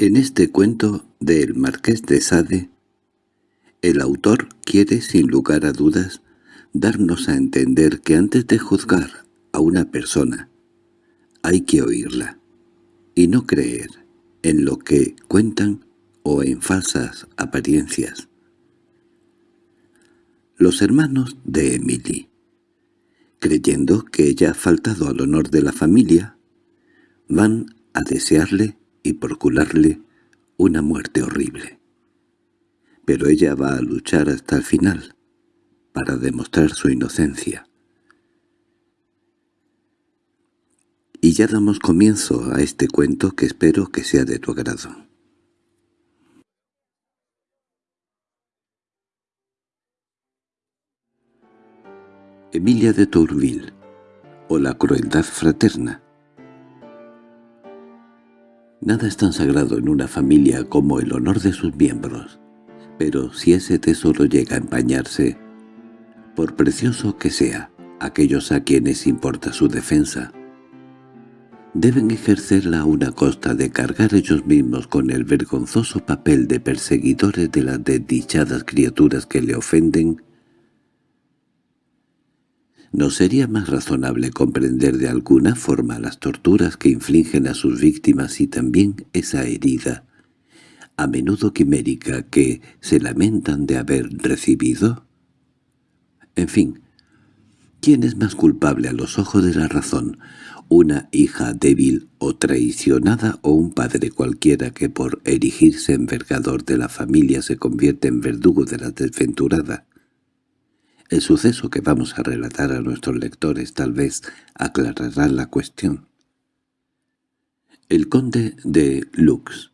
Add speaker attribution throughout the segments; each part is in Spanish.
Speaker 1: En este cuento del Marqués de Sade, el autor quiere, sin lugar a dudas, darnos a entender que antes de juzgar a una persona hay que oírla y no creer en lo que cuentan o en falsas apariencias. Los hermanos de Emily, creyendo que ella ha faltado al honor de la familia, van a desearle y procurarle una muerte horrible. Pero ella va a luchar hasta el final, para demostrar su inocencia. Y ya damos comienzo a este cuento que espero que sea de tu agrado. Emilia de Tourville, o la crueldad fraterna, Nada es tan sagrado en una familia como el honor de sus miembros, pero si ese tesoro llega a empañarse, por precioso que sea, aquellos a quienes importa su defensa, deben ejercerla a una costa de cargar ellos mismos con el vergonzoso papel de perseguidores de las desdichadas criaturas que le ofenden ¿No sería más razonable comprender de alguna forma las torturas que infligen a sus víctimas y también esa herida, a menudo quimérica, que se lamentan de haber recibido? En fin, ¿quién es más culpable a los ojos de la razón? ¿Una hija débil o traicionada o un padre cualquiera que por erigirse envergador de la familia se convierte en verdugo de la desventurada? El suceso que vamos a relatar a nuestros lectores tal vez aclarará la cuestión. El conde de Lux,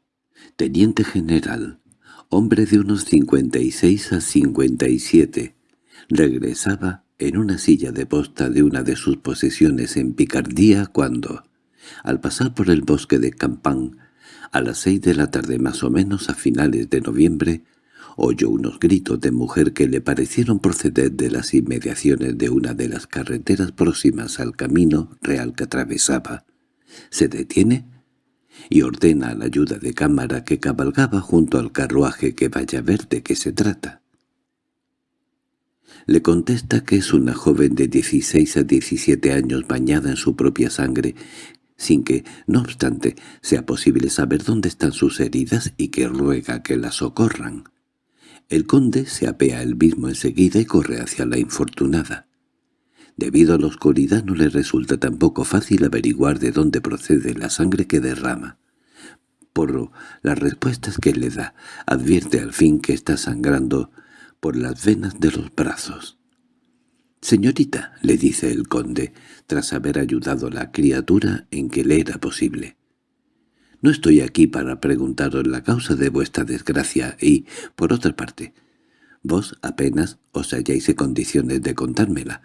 Speaker 1: teniente general, hombre de unos 56 a 57, regresaba en una silla de posta de una de sus posesiones en Picardía cuando, al pasar por el bosque de Campán, a las seis de la tarde más o menos a finales de noviembre, oyó unos gritos de mujer que le parecieron proceder de las inmediaciones de una de las carreteras próximas al camino real que atravesaba. Se detiene y ordena a la ayuda de cámara que cabalgaba junto al carruaje que vaya a ver de qué se trata. Le contesta que es una joven de 16 a 17 años bañada en su propia sangre, sin que, no obstante, sea posible saber dónde están sus heridas y que ruega que la socorran. El conde se apea él mismo enseguida y corre hacia la infortunada. Debido a la oscuridad no le resulta tampoco fácil averiguar de dónde procede la sangre que derrama. Por las respuestas que le da, advierte al fin que está sangrando por las venas de los brazos. «Señorita», le dice el conde, tras haber ayudado a la criatura en que le era posible. No estoy aquí para preguntaros la causa de vuestra desgracia y, por otra parte, vos apenas os halláis en condiciones de contármela.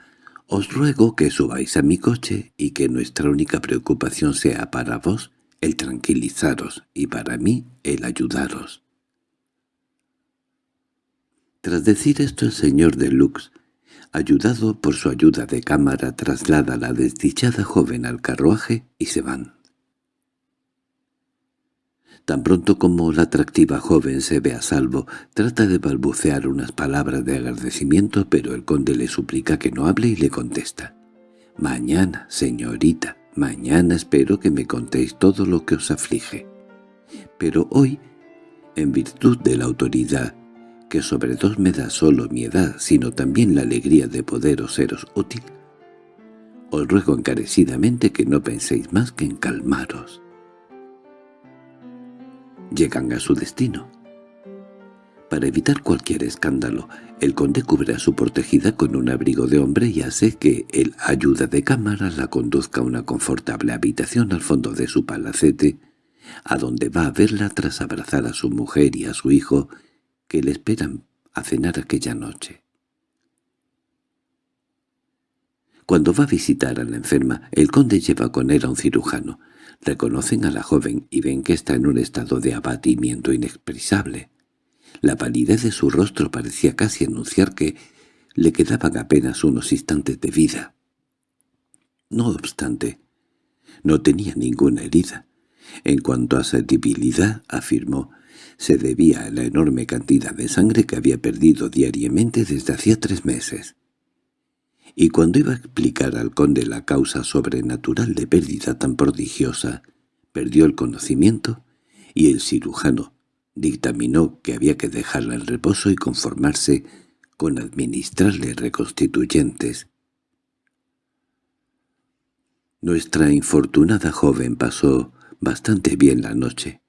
Speaker 1: Os ruego que subáis a mi coche y que nuestra única preocupación sea para vos el tranquilizaros y para mí el ayudaros. Tras decir esto el señor de Lux, ayudado por su ayuda de cámara, traslada a la desdichada joven al carruaje y se van. Tan pronto como la atractiva joven se ve a salvo, trata de balbucear unas palabras de agradecimiento, pero el conde le suplica que no hable y le contesta. «Mañana, señorita, mañana espero que me contéis todo lo que os aflige. Pero hoy, en virtud de la autoridad, que sobre todo me da solo mi edad, sino también la alegría de poderos seros útil, os ruego encarecidamente que no penséis más que en calmaros» llegan a su destino. Para evitar cualquier escándalo, el conde cubre a su protegida con un abrigo de hombre y hace que el ayuda de cámara la conduzca a una confortable habitación al fondo de su palacete, a donde va a verla tras abrazar a su mujer y a su hijo, que le esperan a cenar aquella noche. Cuando va a visitar a la enferma, el conde lleva con él a un cirujano, Reconocen a la joven y ven que está en un estado de abatimiento inexpresable. La palidez de su rostro parecía casi anunciar que le quedaban apenas unos instantes de vida. No obstante, no tenía ninguna herida, En cuanto a su debilidad, afirmó, se debía a la enorme cantidad de sangre que había perdido diariamente desde hacía tres meses. Y cuando iba a explicar al conde la causa sobrenatural de pérdida tan prodigiosa, perdió el conocimiento y el cirujano dictaminó que había que dejarla en reposo y conformarse con administrarle reconstituyentes. Nuestra infortunada joven pasó bastante bien la noche,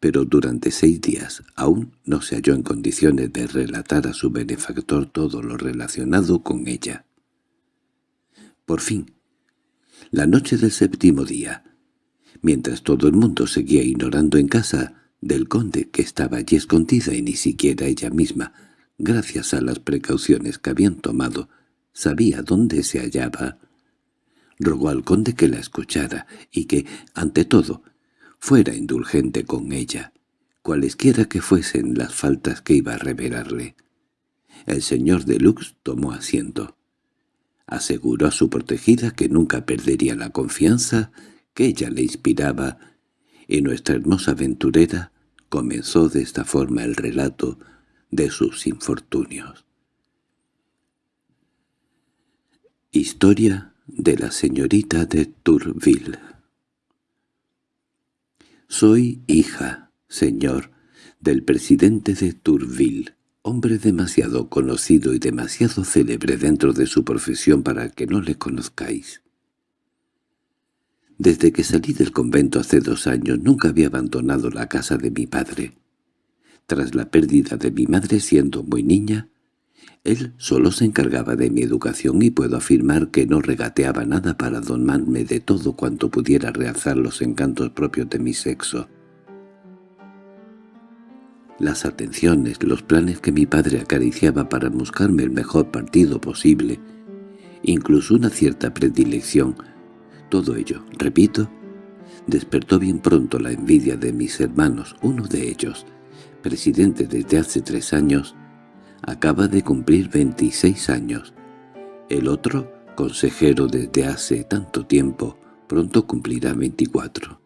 Speaker 1: pero durante seis días aún no se halló en condiciones de relatar a su benefactor todo lo relacionado con ella. Por fin, la noche del séptimo día, mientras todo el mundo seguía ignorando en casa del conde que estaba allí escondida y ni siquiera ella misma, gracias a las precauciones que habían tomado, sabía dónde se hallaba, rogó al conde que la escuchara y que, ante todo, fuera indulgente con ella, cualesquiera que fuesen las faltas que iba a revelarle. El señor de Lux tomó asiento. Aseguró a su protegida que nunca perdería la confianza que ella le inspiraba, y nuestra hermosa aventurera comenzó de esta forma el relato de sus infortunios. Historia de la señorita de Tourville Soy hija, señor, del presidente de Tourville, hombre demasiado conocido y demasiado célebre dentro de su profesión para que no le conozcáis. Desde que salí del convento hace dos años nunca había abandonado la casa de mi padre. Tras la pérdida de mi madre siendo muy niña, él solo se encargaba de mi educación y puedo afirmar que no regateaba nada para domarme de todo cuanto pudiera realzar los encantos propios de mi sexo. Las atenciones, los planes que mi padre acariciaba para buscarme el mejor partido posible, incluso una cierta predilección, todo ello, repito, despertó bien pronto la envidia de mis hermanos, uno de ellos, presidente desde hace tres años, acaba de cumplir 26 años. El otro, consejero desde hace tanto tiempo, pronto cumplirá 24.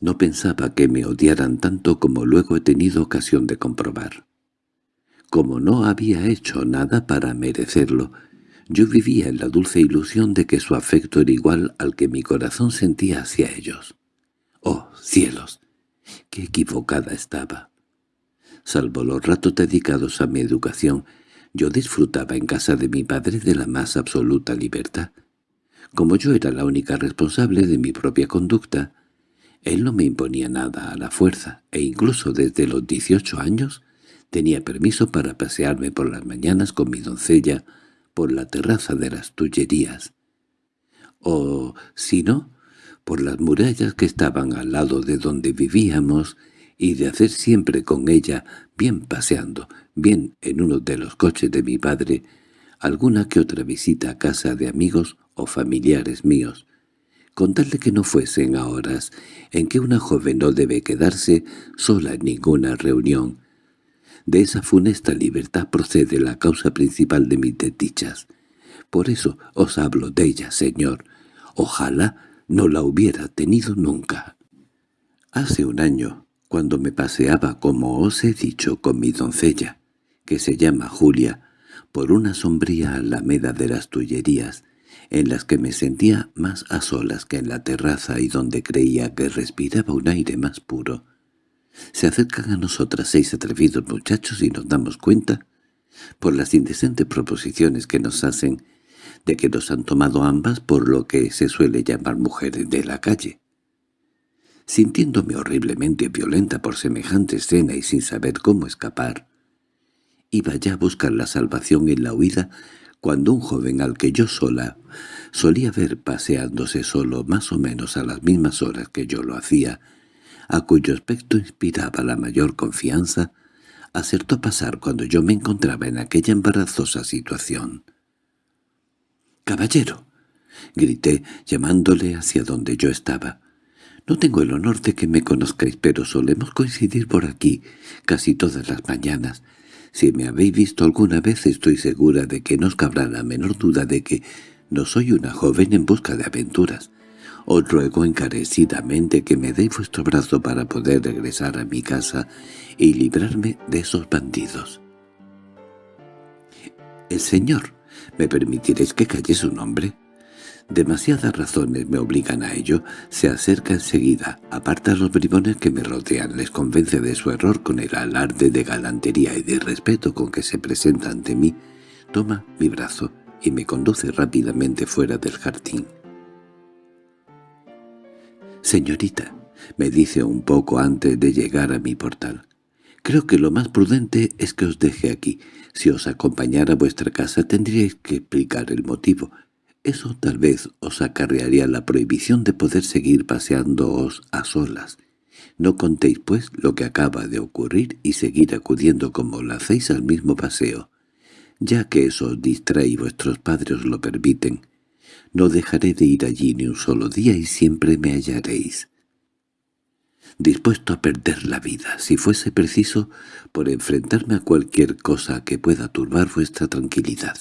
Speaker 1: No pensaba que me odiaran tanto como luego he tenido ocasión de comprobar. Como no había hecho nada para merecerlo, yo vivía en la dulce ilusión de que su afecto era igual al que mi corazón sentía hacia ellos. ¡Oh, cielos! ¡Qué equivocada estaba! Salvo los ratos dedicados a mi educación, yo disfrutaba en casa de mi padre de la más absoluta libertad. Como yo era la única responsable de mi propia conducta, él no me imponía nada a la fuerza, e incluso desde los dieciocho años tenía permiso para pasearme por las mañanas con mi doncella por la terraza de las Tullerías. O, si no, por las murallas que estaban al lado de donde vivíamos y de hacer siempre con ella, bien paseando, bien en uno de los coches de mi padre, alguna que otra visita a casa de amigos o familiares míos, contarle que no fuesen a horas en que una joven no debe quedarse sola en ninguna reunión. De esa funesta libertad procede la causa principal de mis desdichas. Por eso os hablo de ella, señor. Ojalá no la hubiera tenido nunca. Hace un año, cuando me paseaba, como os he dicho, con mi doncella, que se llama Julia, por una sombría alameda de las Tullerías, en las que me sentía más a solas que en la terraza y donde creía que respiraba un aire más puro. Se acercan a nosotras seis atrevidos muchachos y nos damos cuenta, por las indecentes proposiciones que nos hacen, de que nos han tomado ambas por lo que se suele llamar mujeres de la calle. Sintiéndome horriblemente violenta por semejante escena y sin saber cómo escapar, iba ya a buscar la salvación en la huida cuando un joven al que yo sola solía ver paseándose solo más o menos a las mismas horas que yo lo hacía, a cuyo aspecto inspiraba la mayor confianza, acertó pasar cuando yo me encontraba en aquella embarazosa situación. —¡Caballero! —grité, llamándole hacia donde yo estaba. No tengo el honor de que me conozcáis, pero solemos coincidir por aquí casi todas las mañanas. Si me habéis visto alguna vez estoy segura de que no os cabrá la menor duda de que no soy una joven en busca de aventuras. Os ruego encarecidamente que me deis vuestro brazo para poder regresar a mi casa y librarme de esos bandidos. —El señor, ¿me permitiréis que calle su nombre? Demasiadas razones me obligan a ello. Se acerca enseguida, aparta a los bribones que me rodean, les convence de su error con el alarde de galantería y de respeto con que se presenta ante mí, toma mi brazo y me conduce rápidamente fuera del jardín. «Señorita», me dice un poco antes de llegar a mi portal, «creo que lo más prudente es que os deje aquí. Si os acompañara a vuestra casa tendríais que explicar el motivo. Eso tal vez os acarrearía la prohibición de poder seguir paseándoos a solas. No contéis, pues, lo que acaba de ocurrir y seguir acudiendo como lo hacéis al mismo paseo. Ya que eso os distrae y vuestros padres lo permiten, no dejaré de ir allí ni un solo día y siempre me hallaréis. Dispuesto a perder la vida, si fuese preciso, por enfrentarme a cualquier cosa que pueda turbar vuestra tranquilidad.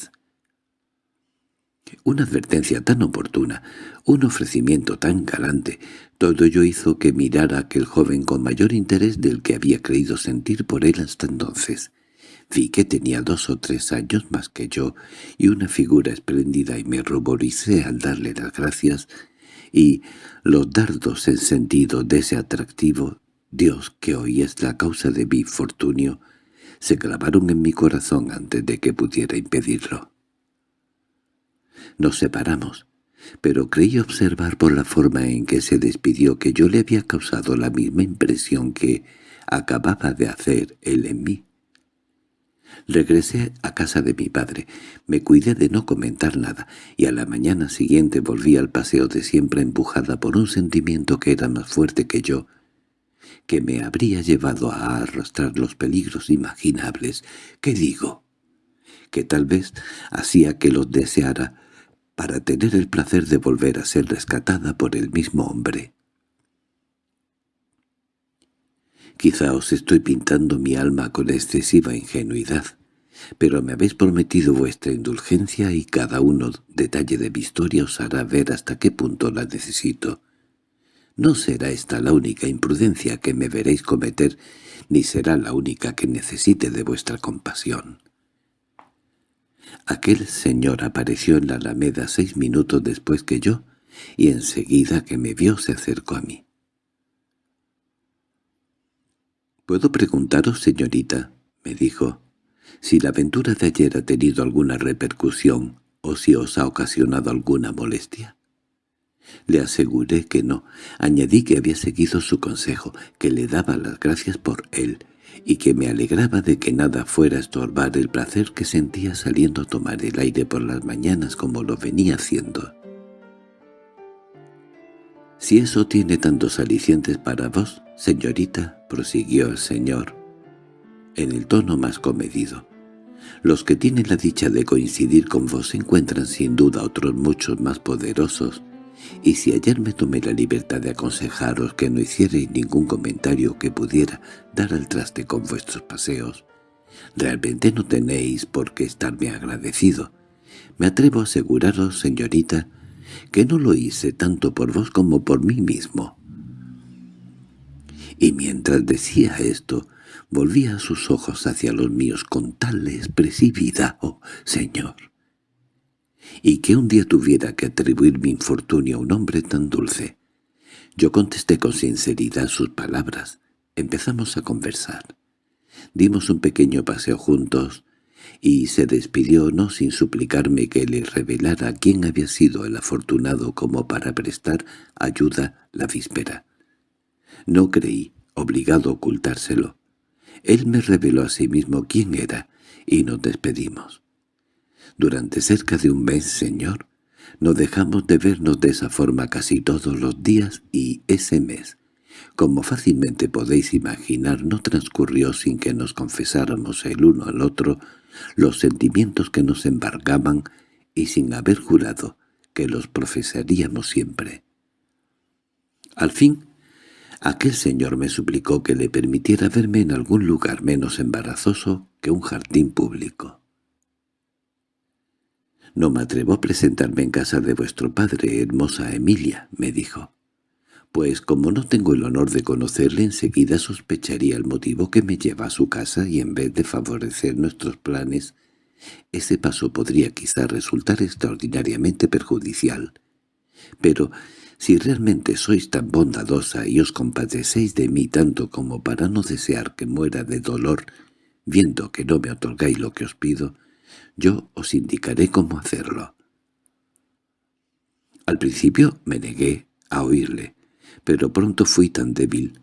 Speaker 1: Una advertencia tan oportuna, un ofrecimiento tan galante, todo ello hizo que mirara aquel joven con mayor interés del que había creído sentir por él hasta entonces. Vi que tenía dos o tres años más que yo y una figura espléndida y me ruboricé al darle las gracias y los dardos en sentido de ese atractivo, Dios que hoy es la causa de mi infortunio, se clavaron en mi corazón antes de que pudiera impedirlo. Nos separamos, pero creí observar por la forma en que se despidió que yo le había causado la misma impresión que acababa de hacer él en mí. Regresé a casa de mi padre, me cuidé de no comentar nada, y a la mañana siguiente volví al paseo de siempre empujada por un sentimiento que era más fuerte que yo, que me habría llevado a arrastrar los peligros imaginables. ¿Qué digo? Que tal vez hacía que los deseara para tener el placer de volver a ser rescatada por el mismo hombre. Quizá os estoy pintando mi alma con excesiva ingenuidad, pero me habéis prometido vuestra indulgencia y cada uno detalle de mi historia os hará ver hasta qué punto la necesito. No será esta la única imprudencia que me veréis cometer, ni será la única que necesite de vuestra compasión. Aquel señor apareció en la alameda seis minutos después que yo, y enseguida que me vio se acercó a mí. —¿Puedo preguntaros, señorita? —me dijo—, si la aventura de ayer ha tenido alguna repercusión o si os ha ocasionado alguna molestia. Le aseguré que no. Añadí que había seguido su consejo, que le daba las gracias por él, y que me alegraba de que nada fuera a estorbar el placer que sentía saliendo a tomar el aire por las mañanas como lo venía haciendo. «Si eso tiene tantos alicientes para vos, señorita», prosiguió el señor, en el tono más comedido, «los que tienen la dicha de coincidir con vos encuentran sin duda otros muchos más poderosos, y si ayer me tomé la libertad de aconsejaros que no hicierais ningún comentario que pudiera dar al traste con vuestros paseos, realmente no tenéis por qué estarme agradecido. Me atrevo a aseguraros, señorita, que no lo hice tanto por vos como por mí mismo. Y mientras decía esto, volvía sus ojos hacia los míos con tal expresividad, oh Señor, y que un día tuviera que atribuir mi infortunio a un hombre tan dulce. Yo contesté con sinceridad sus palabras. Empezamos a conversar. Dimos un pequeño paseo juntos, y se despidió no sin suplicarme que le revelara quién había sido el afortunado como para prestar ayuda la víspera. No creí obligado a ocultárselo. Él me reveló a sí mismo quién era, y nos despedimos. Durante cerca de un mes, señor, no dejamos de vernos de esa forma casi todos los días y ese mes, como fácilmente podéis imaginar, no transcurrió sin que nos confesáramos el uno al otro los sentimientos que nos embargaban y sin haber jurado que los profesaríamos siempre. Al fin, aquel señor me suplicó que le permitiera verme en algún lugar menos embarazoso que un jardín público. «No me atrevo a presentarme en casa de vuestro padre, hermosa Emilia», me dijo. «Pues como no tengo el honor de conocerle, enseguida sospecharía el motivo que me lleva a su casa y en vez de favorecer nuestros planes, ese paso podría quizá resultar extraordinariamente perjudicial. Pero si realmente sois tan bondadosa y os compadecéis de mí tanto como para no desear que muera de dolor, viendo que no me otorgáis lo que os pido, yo os indicaré cómo hacerlo. Al principio me negué a oírle, pero pronto fui tan débil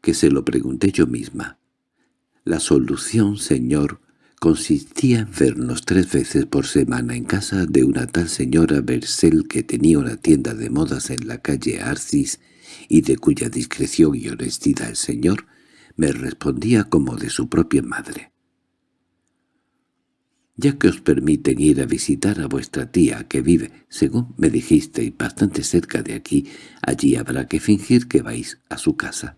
Speaker 1: que se lo pregunté yo misma. La solución, señor, consistía en vernos tres veces por semana en casa de una tal señora Bersel que tenía una tienda de modas en la calle Arcis y de cuya discreción y honestidad el señor me respondía como de su propia madre. Ya que os permiten ir a visitar a vuestra tía que vive, según me dijisteis, bastante cerca de aquí, allí habrá que fingir que vais a su casa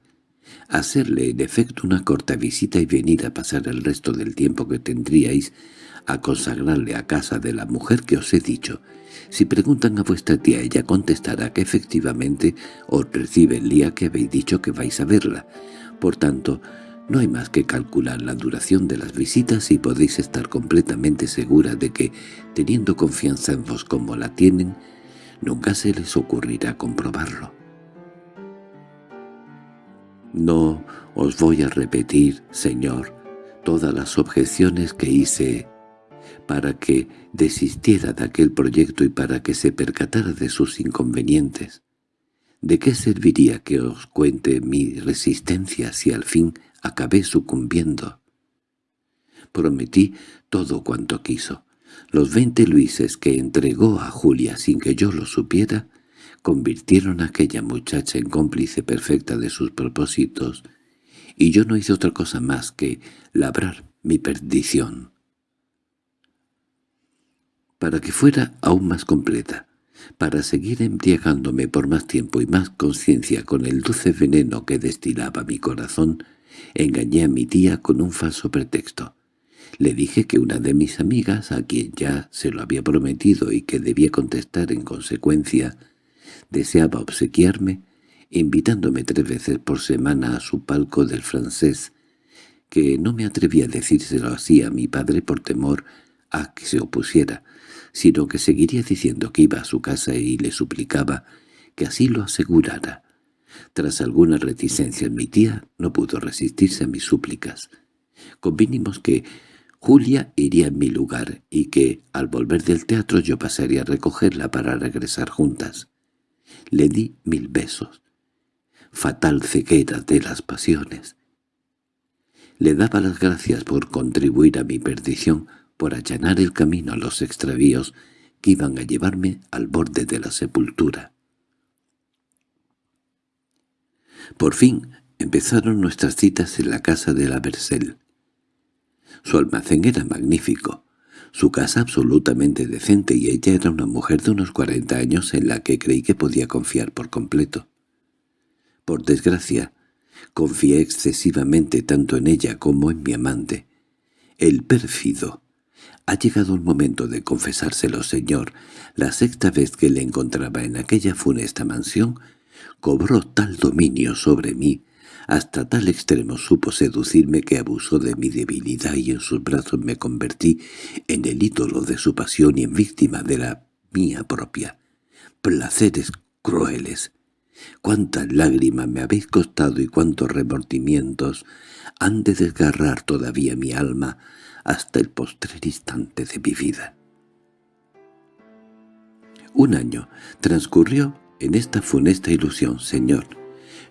Speaker 1: hacerle en efecto una corta visita y venir a pasar el resto del tiempo que tendríais a consagrarle a casa de la mujer que os he dicho. Si preguntan a vuestra tía, ella contestará que efectivamente os recibe el día que habéis dicho que vais a verla. Por tanto, no hay más que calcular la duración de las visitas y podéis estar completamente segura de que, teniendo confianza en vos como la tienen, nunca se les ocurrirá comprobarlo. No os voy a repetir, Señor, todas las objeciones que hice para que desistiera de aquel proyecto y para que se percatara de sus inconvenientes. ¿De qué serviría que os cuente mi resistencia si al fin acabé sucumbiendo? Prometí todo cuanto quiso. Los veinte luises que entregó a Julia sin que yo lo supiera convirtieron a aquella muchacha en cómplice perfecta de sus propósitos, y yo no hice otra cosa más que labrar mi perdición. Para que fuera aún más completa, para seguir embriagándome por más tiempo y más conciencia con el dulce veneno que destilaba mi corazón, engañé a mi tía con un falso pretexto. Le dije que una de mis amigas, a quien ya se lo había prometido y que debía contestar en consecuencia, deseaba obsequiarme, invitándome tres veces por semana a su palco del francés, que no me atreví a decírselo así a mi padre por temor a que se opusiera, sino que seguiría diciendo que iba a su casa y le suplicaba que así lo asegurara. Tras alguna reticencia mi tía no pudo resistirse a mis súplicas. Convinimos que Julia iría en mi lugar y que, al volver del teatro, yo pasaría a recogerla para regresar juntas. Le di mil besos. Fatal ceguera de las pasiones. Le daba las gracias por contribuir a mi perdición, por allanar el camino a los extravíos que iban a llevarme al borde de la sepultura. Por fin empezaron nuestras citas en la casa de la Bersel. Su almacén era magnífico, su casa absolutamente decente y ella era una mujer de unos cuarenta años en la que creí que podía confiar por completo. Por desgracia, confié excesivamente tanto en ella como en mi amante. El pérfido. Ha llegado el momento de confesárselo, señor. La sexta vez que le encontraba en aquella funesta mansión, cobró tal dominio sobre mí hasta tal extremo supo seducirme que abusó de mi debilidad y en sus brazos me convertí en el ídolo de su pasión y en víctima de la mía propia. Placeres crueles. Cuántas lágrimas me habéis costado y cuántos remordimientos han de desgarrar todavía mi alma hasta el postrer instante de mi vida. Un año transcurrió en esta funesta ilusión, señor,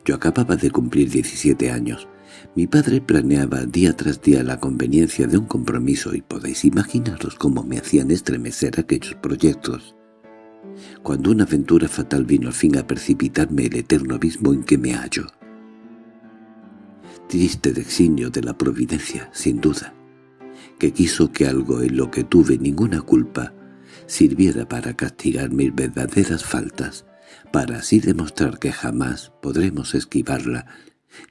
Speaker 1: yo acababa de cumplir 17 años. Mi padre planeaba día tras día la conveniencia de un compromiso y podéis imaginaros cómo me hacían estremecer aquellos proyectos. Cuando una aventura fatal vino al fin a precipitarme el eterno abismo en que me hallo. Triste designio de la providencia, sin duda, que quiso que algo en lo que tuve ninguna culpa sirviera para castigar mis verdaderas faltas, para así demostrar que jamás podremos esquivarla,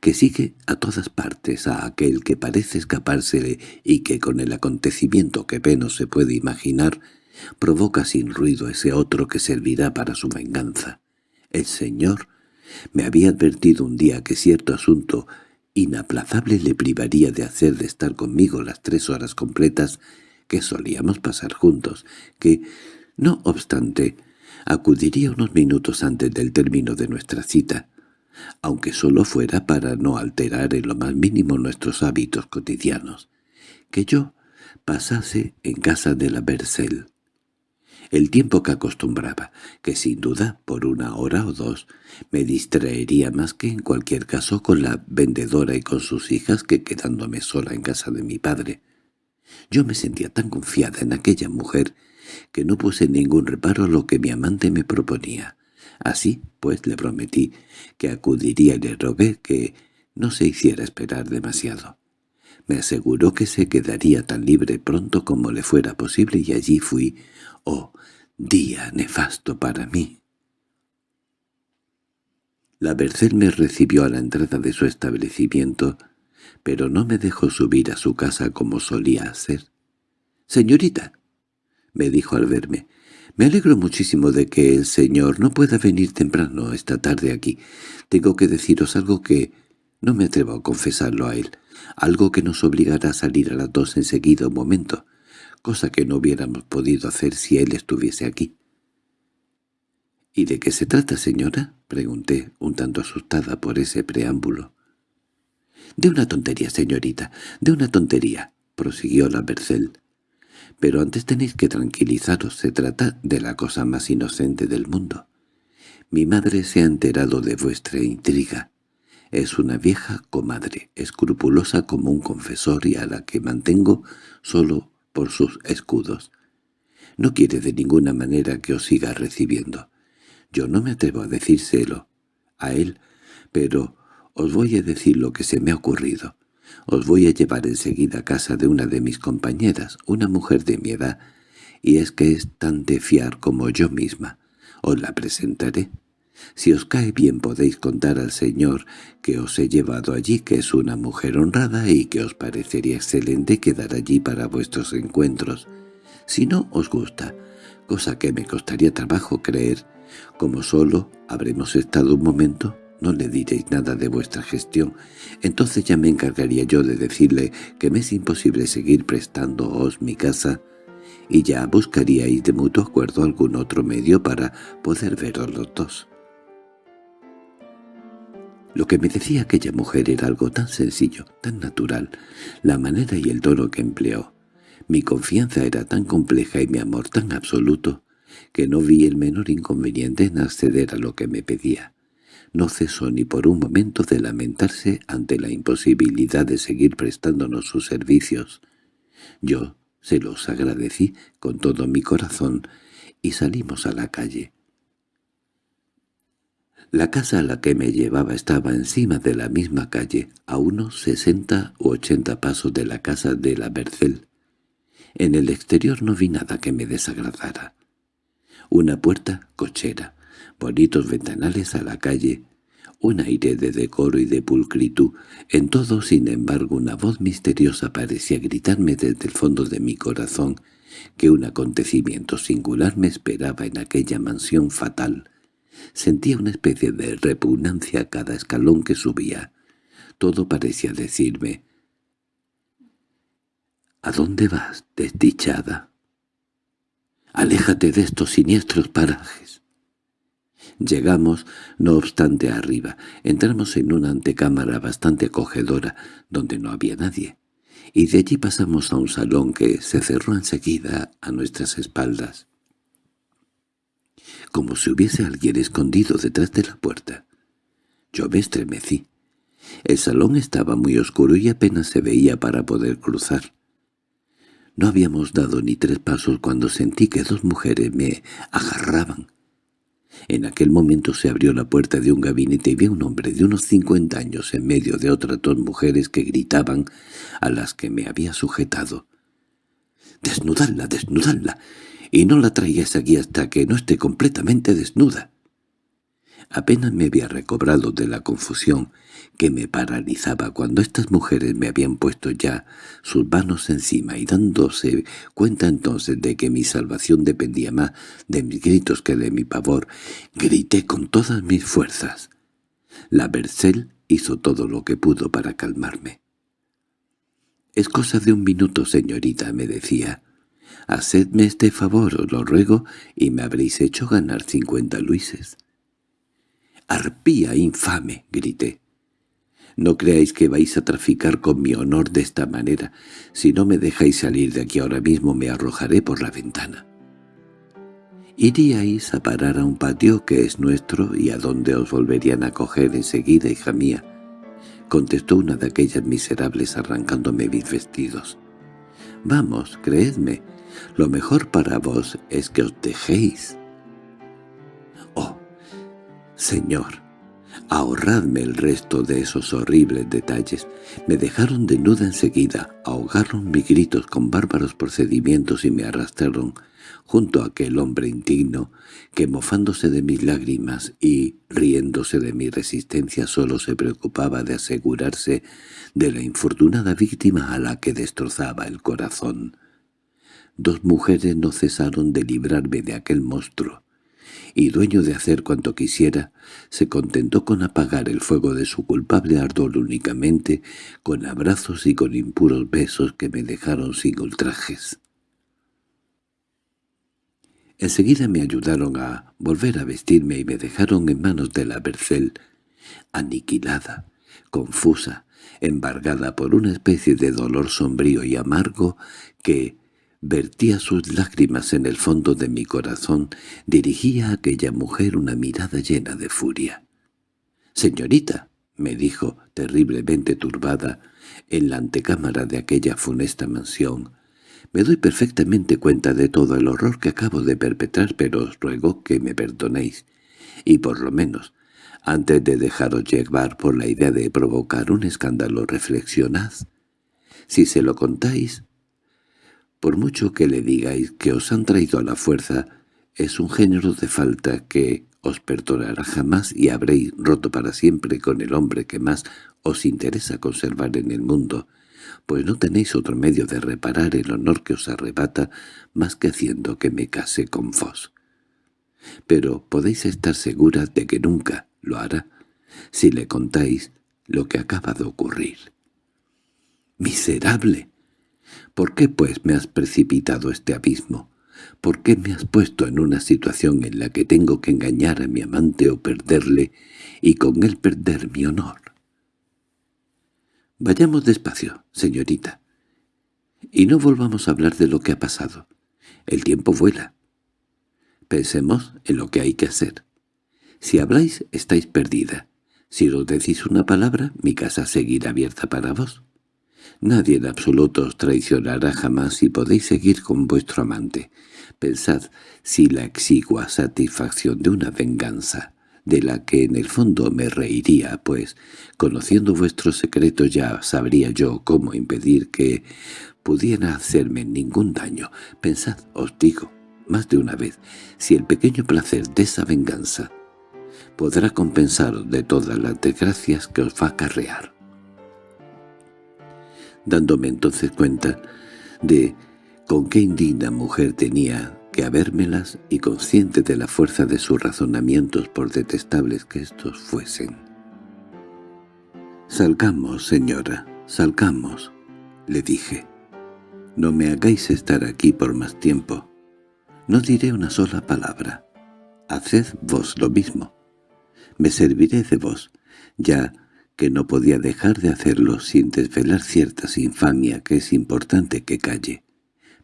Speaker 1: que sigue a todas partes a aquel que parece escapársele y que con el acontecimiento que menos se puede imaginar Provoca sin ruido ese otro que servirá para su venganza. El Señor me había advertido un día que cierto asunto inaplazable le privaría de hacer de estar conmigo las tres horas completas que solíamos pasar juntos, que, no obstante, acudiría unos minutos antes del término de nuestra cita, aunque solo fuera para no alterar en lo más mínimo nuestros hábitos cotidianos, que yo pasase en casa de la Bercel. El tiempo que acostumbraba, que sin duda por una hora o dos me distraería más que en cualquier caso con la vendedora y con sus hijas que quedándome sola en casa de mi padre. Yo me sentía tan confiada en aquella mujer que no puse ningún reparo a lo que mi amante me proponía. Así, pues, le prometí que acudiría y le rogué que no se hiciera esperar demasiado. Me aseguró que se quedaría tan libre pronto como le fuera posible y allí fui. ¡Oh, día nefasto para mí! La Bercel me recibió a la entrada de su establecimiento, pero no me dejó subir a su casa como solía hacer. «Señorita», me dijo al verme, «me alegro muchísimo de que el señor no pueda venir temprano esta tarde aquí. Tengo que deciros algo que no me atrevo a confesarlo a él, algo que nos obligará a salir a las dos enseguida un momento, cosa que no hubiéramos podido hacer si él estuviese aquí. —¿Y de qué se trata, señora? —pregunté, un tanto asustada por ese preámbulo. —De una tontería, señorita, de una tontería —prosiguió la Bercel. —Pero antes tenéis que tranquilizaros, se trata de la cosa más inocente del mundo. Mi madre se ha enterado de vuestra intriga. Es una vieja comadre, escrupulosa como un confesor y a la que mantengo solo por sus escudos. No quiere de ninguna manera que os siga recibiendo. Yo no me atrevo a decírselo a él, pero os voy a decir lo que se me ha ocurrido. Os voy a llevar enseguida a casa de una de mis compañeras, una mujer de mi edad, y es que es tan de fiar como yo misma. Os la presentaré. Si os cae bien podéis contar al señor que os he llevado allí, que es una mujer honrada y que os parecería excelente quedar allí para vuestros encuentros. Si no os gusta, cosa que me costaría trabajo creer, como solo habremos estado un momento, no le diréis nada de vuestra gestión. Entonces ya me encargaría yo de decirle que me es imposible seguir prestándoos mi casa y ya buscaríais de mutuo acuerdo algún otro medio para poder veros los dos. Lo que me decía aquella mujer era algo tan sencillo, tan natural, la manera y el tono que empleó. Mi confianza era tan compleja y mi amor tan absoluto, que no vi el menor inconveniente en acceder a lo que me pedía. No cesó ni por un momento de lamentarse ante la imposibilidad de seguir prestándonos sus servicios. Yo se los agradecí con todo mi corazón y salimos a la calle. La casa a la que me llevaba estaba encima de la misma calle, a unos sesenta u ochenta pasos de la casa de la Bercel. En el exterior no vi nada que me desagradara. Una puerta cochera, bonitos ventanales a la calle, un aire de decoro y de pulcritud. En todo, sin embargo, una voz misteriosa parecía gritarme desde el fondo de mi corazón que un acontecimiento singular me esperaba en aquella mansión fatal, Sentía una especie de repugnancia a cada escalón que subía. Todo parecía decirme, «¿A dónde vas, desdichada? Aléjate de estos siniestros parajes». Llegamos, no obstante, arriba. Entramos en una antecámara bastante acogedora, donde no había nadie, y de allí pasamos a un salón que se cerró enseguida a nuestras espaldas como si hubiese alguien escondido detrás de la puerta. Yo me estremecí. El salón estaba muy oscuro y apenas se veía para poder cruzar. No habíamos dado ni tres pasos cuando sentí que dos mujeres me agarraban. En aquel momento se abrió la puerta de un gabinete y vi a un hombre de unos cincuenta años en medio de otras dos mujeres que gritaban a las que me había sujetado. «¡Desnudadla, desnudadla! y no la traigas aquí hasta que no esté completamente desnuda. Apenas me había recobrado de la confusión que me paralizaba cuando estas mujeres me habían puesto ya sus manos encima y dándose cuenta entonces de que mi salvación dependía más de mis gritos que de mi pavor, grité con todas mis fuerzas. La Bercel hizo todo lo que pudo para calmarme. «Es cosa de un minuto, señorita», me decía. «Hacedme este favor, os lo ruego, y me habréis hecho ganar cincuenta luises». «¡Arpía infame!» grité. «No creáis que vais a traficar con mi honor de esta manera. Si no me dejáis salir de aquí ahora mismo me arrojaré por la ventana». «Iríais a parar a un patio que es nuestro y a donde os volverían a coger enseguida, hija mía», contestó una de aquellas miserables arrancándome mis vestidos. «Vamos, creedme, lo mejor para vos es que os dejéis». «Señor, ahorradme el resto de esos horribles detalles. Me dejaron desnuda enseguida, ahogaron mis gritos con bárbaros procedimientos y me arrastraron junto a aquel hombre indigno que mofándose de mis lágrimas y riéndose de mi resistencia solo se preocupaba de asegurarse de la infortunada víctima a la que destrozaba el corazón. Dos mujeres no cesaron de librarme de aquel monstruo y dueño de hacer cuanto quisiera, se contentó con apagar el fuego de su culpable ardor únicamente con abrazos y con impuros besos que me dejaron sin ultrajes. Enseguida me ayudaron a volver a vestirme y me dejaron en manos de la Bercel, aniquilada, confusa, embargada por una especie de dolor sombrío y amargo que, Vertía sus lágrimas en el fondo de mi corazón, dirigía a aquella mujer una mirada llena de furia. «Señorita», me dijo, terriblemente turbada, en la antecámara de aquella funesta mansión, «me doy perfectamente cuenta de todo el horror que acabo de perpetrar, pero os ruego que me perdonéis, y por lo menos, antes de dejaros llevar por la idea de provocar un escándalo, reflexionad. Si se lo contáis, por mucho que le digáis que os han traído a la fuerza, es un género de falta que os perdonará jamás y habréis roto para siempre con el hombre que más os interesa conservar en el mundo, pues no tenéis otro medio de reparar el honor que os arrebata más que haciendo que me case con vos. Pero podéis estar seguras de que nunca lo hará si le contáis lo que acaba de ocurrir. —¡Miserable! ¿Por qué, pues, me has precipitado este abismo? ¿Por qué me has puesto en una situación en la que tengo que engañar a mi amante o perderle, y con él perder mi honor? Vayamos despacio, señorita, y no volvamos a hablar de lo que ha pasado. El tiempo vuela. Pensemos en lo que hay que hacer. Si habláis, estáis perdida. Si os decís una palabra, mi casa seguirá abierta para vos. Nadie en absoluto os traicionará jamás y podéis seguir con vuestro amante. Pensad si la exigua satisfacción de una venganza, de la que en el fondo me reiría, pues, conociendo vuestro secreto ya sabría yo cómo impedir que pudiera hacerme ningún daño. Pensad, os digo, más de una vez, si el pequeño placer de esa venganza podrá compensaros de todas las desgracias que os va a acarrear dándome entonces cuenta de con qué indigna mujer tenía que habérmelas y consciente de la fuerza de sus razonamientos por detestables que éstos fuesen. «Salgamos, señora, salgamos», le dije. «No me hagáis estar aquí por más tiempo. No diré una sola palabra. Haced vos lo mismo. Me serviré de vos, ya que no podía dejar de hacerlo sin desvelar cierta infamia que es importante que calle,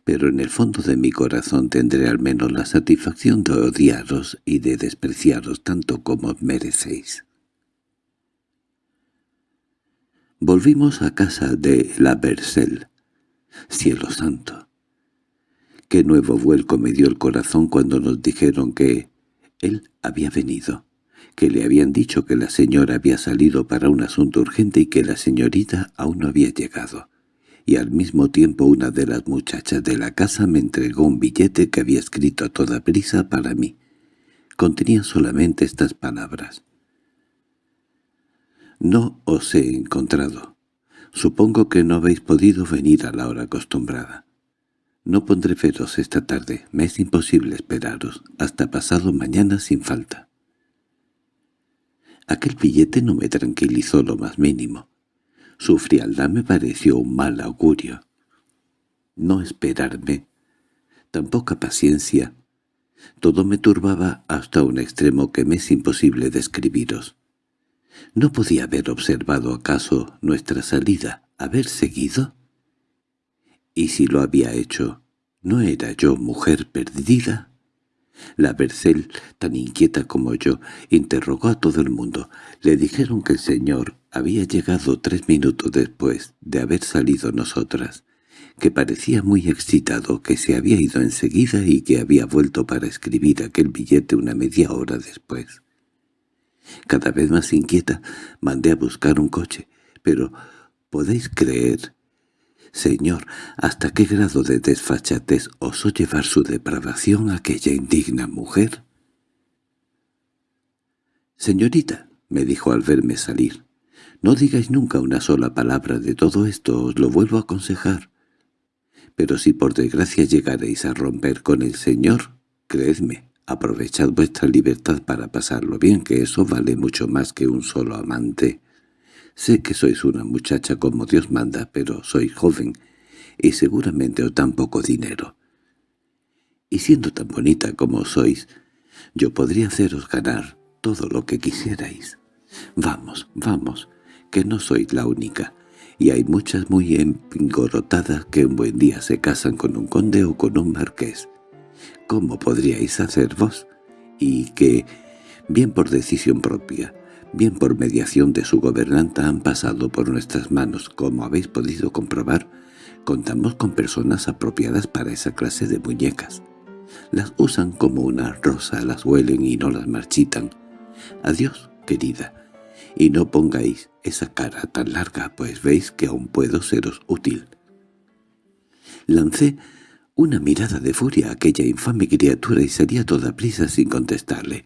Speaker 1: pero en el fondo de mi corazón tendré al menos la satisfacción de odiaros y de despreciaros tanto como merecéis. Volvimos a casa de la Bercel. Cielo santo. Qué nuevo vuelco me dio el corazón cuando nos dijeron que él había venido que le habían dicho que la señora había salido para un asunto urgente y que la señorita aún no había llegado. Y al mismo tiempo una de las muchachas de la casa me entregó un billete que había escrito a toda prisa para mí, contenía solamente estas palabras. «No os he encontrado. Supongo que no habéis podido venir a la hora acostumbrada. No pondré veros esta tarde. Me es imposible esperaros. Hasta pasado mañana sin falta». Aquel billete no me tranquilizó lo más mínimo. Su frialdad me pareció un mal augurio. No esperarme, tan poca paciencia, todo me turbaba hasta un extremo que me es imposible describiros. ¿No podía haber observado acaso nuestra salida, haber seguido? Y si lo había hecho, ¿no era yo mujer perdida? La Bercel, tan inquieta como yo, interrogó a todo el mundo. Le dijeron que el señor había llegado tres minutos después de haber salido nosotras, que parecía muy excitado, que se había ido enseguida y que había vuelto para escribir aquel billete una media hora después. Cada vez más inquieta, mandé a buscar un coche, pero ¿podéis creer Señor, ¿hasta qué grado de desfachatez osó llevar su depravación aquella indigna mujer? «Señorita», me dijo al verme salir, «no digáis nunca una sola palabra de todo esto, os lo vuelvo a aconsejar. Pero si por desgracia llegaréis a romper con el Señor, creedme, aprovechad vuestra libertad para pasarlo bien, que eso vale mucho más que un solo amante». Sé que sois una muchacha como Dios manda, pero sois joven y seguramente os dan poco dinero. Y siendo tan bonita como sois, yo podría haceros ganar todo lo que quisierais. Vamos, vamos, que no sois la única, y hay muchas muy empingorotadas que un buen día se casan con un conde o con un marqués. ¿Cómo podríais hacer vos? Y que, bien por decisión propia, bien por mediación de su gobernanta han pasado por nuestras manos, como habéis podido comprobar, contamos con personas apropiadas para esa clase de muñecas. Las usan como una rosa, las huelen y no las marchitan. Adiós, querida, y no pongáis esa cara tan larga, pues veis que aún puedo seros útil. Lancé una mirada de furia a aquella infame criatura y salí a toda prisa sin contestarle.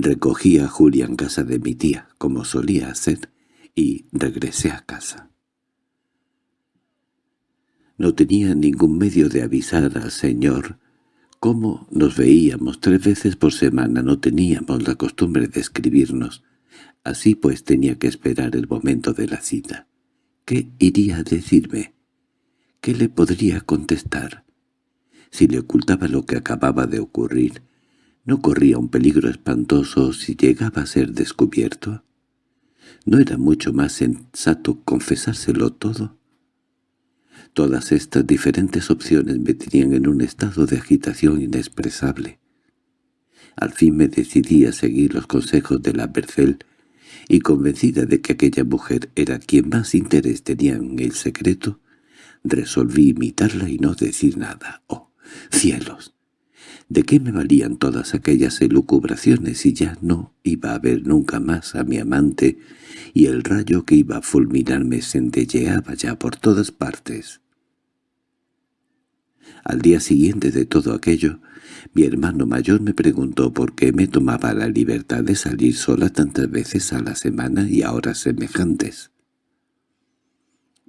Speaker 1: Recogí a Julia en casa de mi tía, como solía hacer, y regresé a casa. No tenía ningún medio de avisar al señor. Como nos veíamos tres veces por semana no teníamos la costumbre de escribirnos. Así pues tenía que esperar el momento de la cita. ¿Qué iría a decirme? ¿Qué le podría contestar? Si le ocultaba lo que acababa de ocurrir, ¿No corría un peligro espantoso si llegaba a ser descubierto? ¿No era mucho más sensato confesárselo todo? Todas estas diferentes opciones me tenían en un estado de agitación inexpresable. Al fin me decidí a seguir los consejos de la Bercel, y convencida de que aquella mujer era quien más interés tenía en el secreto, resolví imitarla y no decir nada. ¡Oh, cielos! ¿De qué me valían todas aquellas elucubraciones si ya no iba a ver nunca más a mi amante y el rayo que iba a fulminarme centelleaba ya por todas partes? Al día siguiente de todo aquello, mi hermano mayor me preguntó por qué me tomaba la libertad de salir sola tantas veces a la semana y a horas semejantes.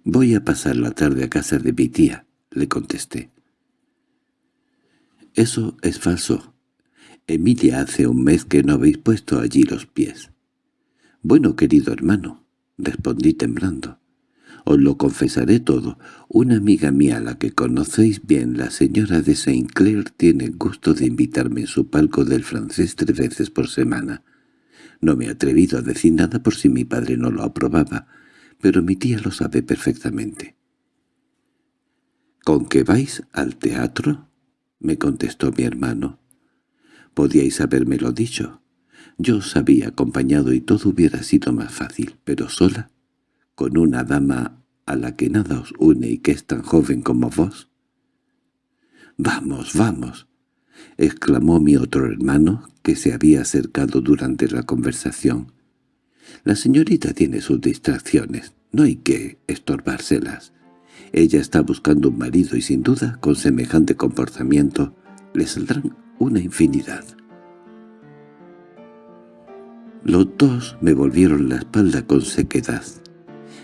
Speaker 1: «Voy a pasar la tarde a casa de mi tía», le contesté. Eso es falso. Emilia hace un mes que no habéis puesto allí los pies. Bueno, querido hermano, respondí temblando. Os lo confesaré todo. Una amiga mía, la que conocéis bien, la señora de Saint Clair, tiene el gusto de invitarme en su palco del francés tres veces por semana. No me he atrevido a decir nada por si mi padre no lo aprobaba, pero mi tía lo sabe perfectamente. —¿Con qué vais al teatro? —me contestó mi hermano. —Podíais habérmelo dicho. Yo os había acompañado y todo hubiera sido más fácil, pero sola, con una dama a la que nada os une y que es tan joven como vos. —¡Vamos, vamos! —exclamó mi otro hermano, que se había acercado durante la conversación. —La señorita tiene sus distracciones, no hay que estorbárselas. Ella está buscando un marido y sin duda, con semejante comportamiento, le saldrán una infinidad. Los dos me volvieron la espalda con sequedad.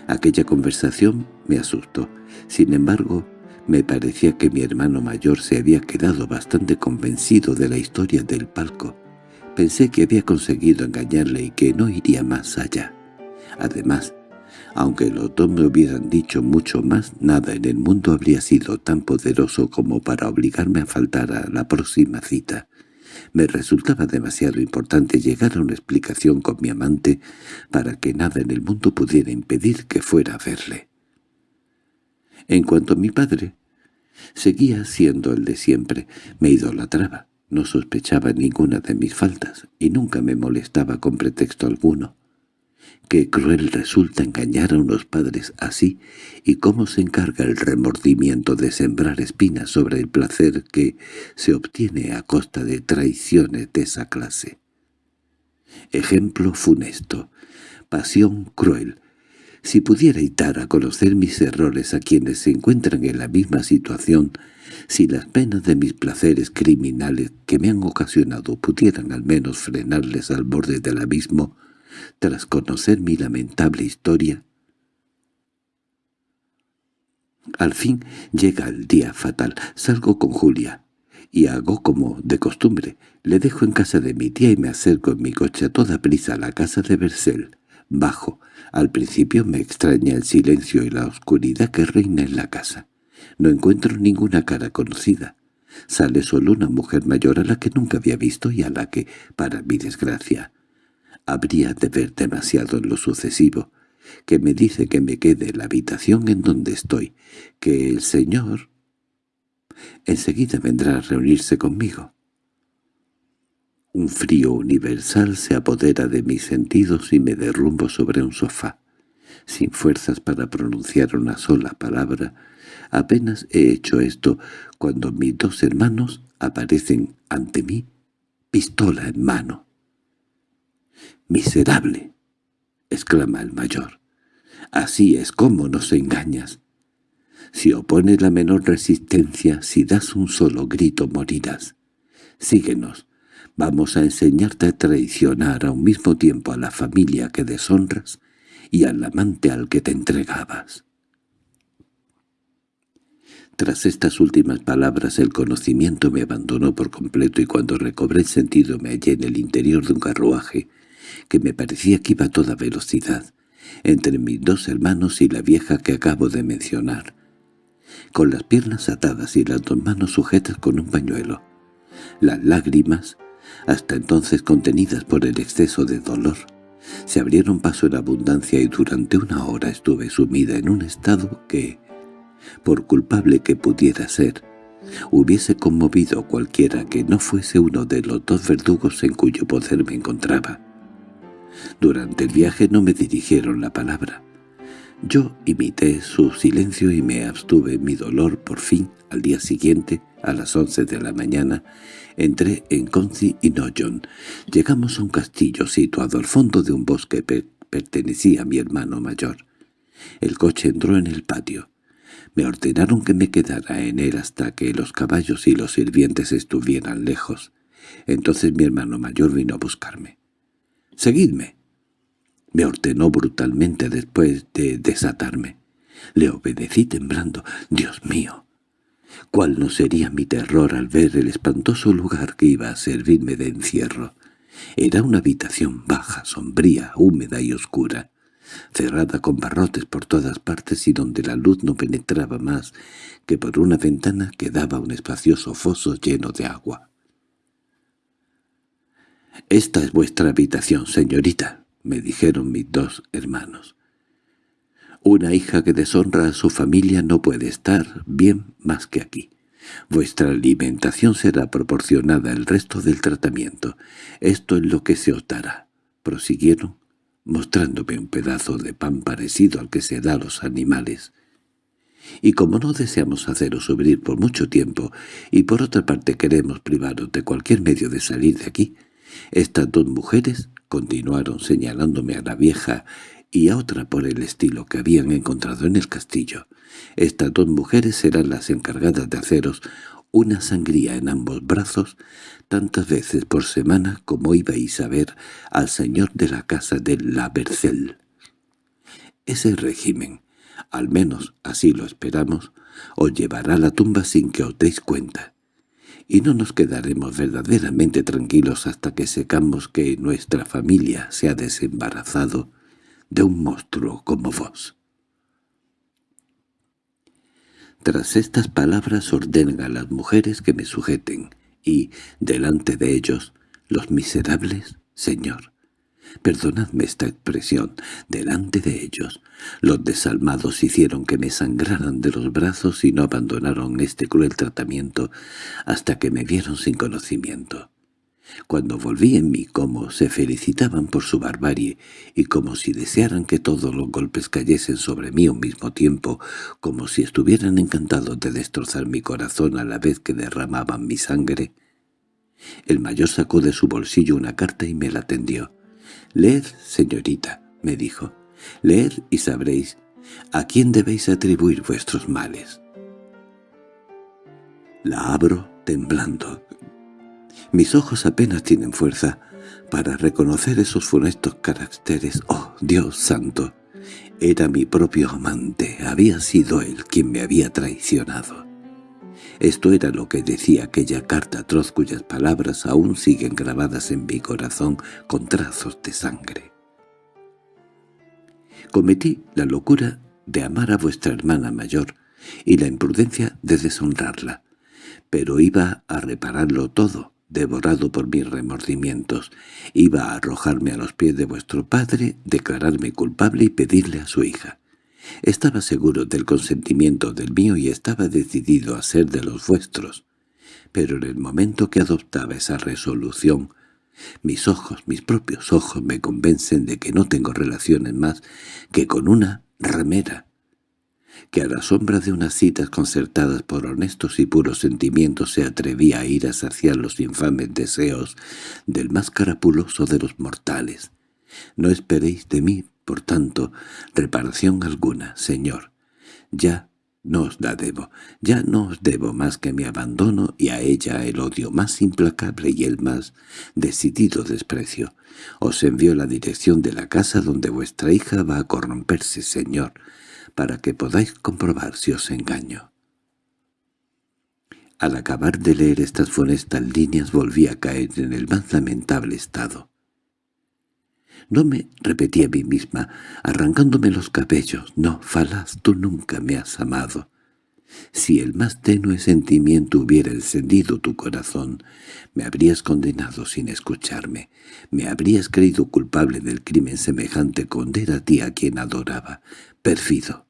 Speaker 1: Aquella conversación me asustó. Sin embargo, me parecía que mi hermano mayor se había quedado bastante convencido de la historia del palco. Pensé que había conseguido engañarle y que no iría más allá. Además, aunque los dos me hubieran dicho mucho más, nada en el mundo habría sido tan poderoso como para obligarme a faltar a la próxima cita. Me resultaba demasiado importante llegar a una explicación con mi amante para que nada en el mundo pudiera impedir que fuera a verle. En cuanto a mi padre, seguía siendo el de siempre. Me idolatraba, no sospechaba ninguna de mis faltas y nunca me molestaba con pretexto alguno. Qué cruel resulta engañar a unos padres así, y cómo se encarga el remordimiento de sembrar espinas sobre el placer que se obtiene a costa de traiciones de esa clase. Ejemplo funesto, pasión cruel. Si pudiera dar a conocer mis errores a quienes se encuentran en la misma situación, si las penas de mis placeres criminales que me han ocasionado pudieran al menos frenarles al borde del abismo, tras conocer mi lamentable historia. Al fin llega el día fatal. Salgo con Julia y hago como de costumbre. Le dejo en casa de mi tía y me acerco en mi coche a toda prisa a la casa de Bersel. Bajo. Al principio me extraña el silencio y la oscuridad que reina en la casa. No encuentro ninguna cara conocida. Sale solo una mujer mayor a la que nunca había visto y a la que, para mi desgracia, habría de ver demasiado en lo sucesivo, que me dice que me quede en la habitación en donde estoy, que el señor enseguida vendrá a reunirse conmigo. Un frío universal se apodera de mis sentidos y me derrumbo sobre un sofá. Sin fuerzas para pronunciar una sola palabra, apenas he hecho esto cuando mis dos hermanos aparecen ante mí, pistola en mano. —¡Miserable! —exclama el mayor. —Así es como nos engañas. Si opones la menor resistencia, si das un solo grito, morirás. Síguenos. Vamos a enseñarte a traicionar a un mismo tiempo a la familia que deshonras y al amante al que te entregabas. Tras estas últimas palabras el conocimiento me abandonó por completo y cuando recobré el sentido me hallé en el interior de un carruaje que me parecía que iba a toda velocidad, entre mis dos hermanos y la vieja que acabo de mencionar, con las piernas atadas y las dos manos sujetas con un pañuelo. Las lágrimas, hasta entonces contenidas por el exceso de dolor, se abrieron paso en abundancia y durante una hora estuve sumida en un estado que, por culpable que pudiera ser, hubiese conmovido cualquiera que no fuese uno de los dos verdugos en cuyo poder me encontraba. Durante el viaje no me dirigieron la palabra. Yo imité su silencio y me abstuve mi dolor por fin. Al día siguiente, a las once de la mañana, entré en Conci y Noyon. Llegamos a un castillo situado al fondo de un bosque que pertenecía a mi hermano mayor. El coche entró en el patio. Me ordenaron que me quedara en él hasta que los caballos y los sirvientes estuvieran lejos. Entonces mi hermano mayor vino a buscarme. «Seguidme», me ordenó brutalmente después de desatarme. Le obedecí temblando. «Dios mío». ¿Cuál no sería mi terror al ver el espantoso lugar que iba a servirme de encierro? Era una habitación baja, sombría, húmeda y oscura, cerrada con barrotes por todas partes y donde la luz no penetraba más que por una ventana que daba un espacioso foso lleno de agua. «Esta es vuestra habitación, señorita», me dijeron mis dos hermanos. «Una hija que deshonra a su familia no puede estar bien más que aquí. Vuestra alimentación será proporcionada al resto del tratamiento. Esto es lo que se os dará», prosiguieron, mostrándome un pedazo de pan parecido al que se da a los animales. Y como no deseamos haceros sufrir por mucho tiempo, y por otra parte queremos privaros de cualquier medio de salir de aquí, estas dos mujeres continuaron señalándome a la vieja y a otra por el estilo que habían encontrado en el castillo. Estas dos mujeres serán las encargadas de haceros una sangría en ambos brazos tantas veces por semana como ibais a ver al señor de la casa de la Bercel. Ese régimen, al menos así lo esperamos, os llevará a la tumba sin que os deis cuenta. Y no nos quedaremos verdaderamente tranquilos hasta que secamos que nuestra familia se ha desembarazado de un monstruo como vos. Tras estas palabras ordenan a las mujeres que me sujeten, y, delante de ellos, los miserables, Señor, perdonadme esta expresión, delante de ellos, los desalmados hicieron que me sangraran de los brazos y no abandonaron este cruel tratamiento hasta que me vieron sin conocimiento. Cuando volví en mí como se felicitaban por su barbarie y como si desearan que todos los golpes cayesen sobre mí al mismo tiempo, como si estuvieran encantados de destrozar mi corazón a la vez que derramaban mi sangre, el mayor sacó de su bolsillo una carta y me la tendió. «Leed, señorita», me dijo, «leed y sabréis a quién debéis atribuir vuestros males». La abro temblando. Mis ojos apenas tienen fuerza para reconocer esos funestos caracteres. ¡Oh, Dios santo! Era mi propio amante, había sido él quien me había traicionado. Esto era lo que decía aquella carta atroz cuyas palabras aún siguen grabadas en mi corazón con trazos de sangre. Cometí la locura de amar a vuestra hermana mayor y la imprudencia de deshonrarla, pero iba a repararlo todo, devorado por mis remordimientos. Iba a arrojarme a los pies de vuestro padre, declararme culpable y pedirle a su hija. Estaba seguro del consentimiento del mío y estaba decidido a ser de los vuestros. Pero en el momento que adoptaba esa resolución, mis ojos, mis propios ojos me convencen de que no tengo relaciones más que con una ramera, que a la sombra de unas citas concertadas por honestos y puros sentimientos se atrevía a ir a saciar los infames deseos del más carapuloso de los mortales. No esperéis de mí, por tanto, reparación alguna, señor. Ya no os la debo, ya no os debo más que mi abandono y a ella el odio más implacable y el más decidido desprecio. Os envío la dirección de la casa donde vuestra hija va a corromperse, señor, para que podáis comprobar si os engaño. Al acabar de leer estas funestas líneas volví a caer en el más lamentable estado. No me repetí a mí misma, arrancándome los cabellos, «No, falaz, tú nunca me has amado». Si el más tenue sentimiento hubiera encendido tu corazón, me habrías condenado sin escucharme, me habrías creído culpable del crimen semejante con a ti a quien adoraba, pérfido.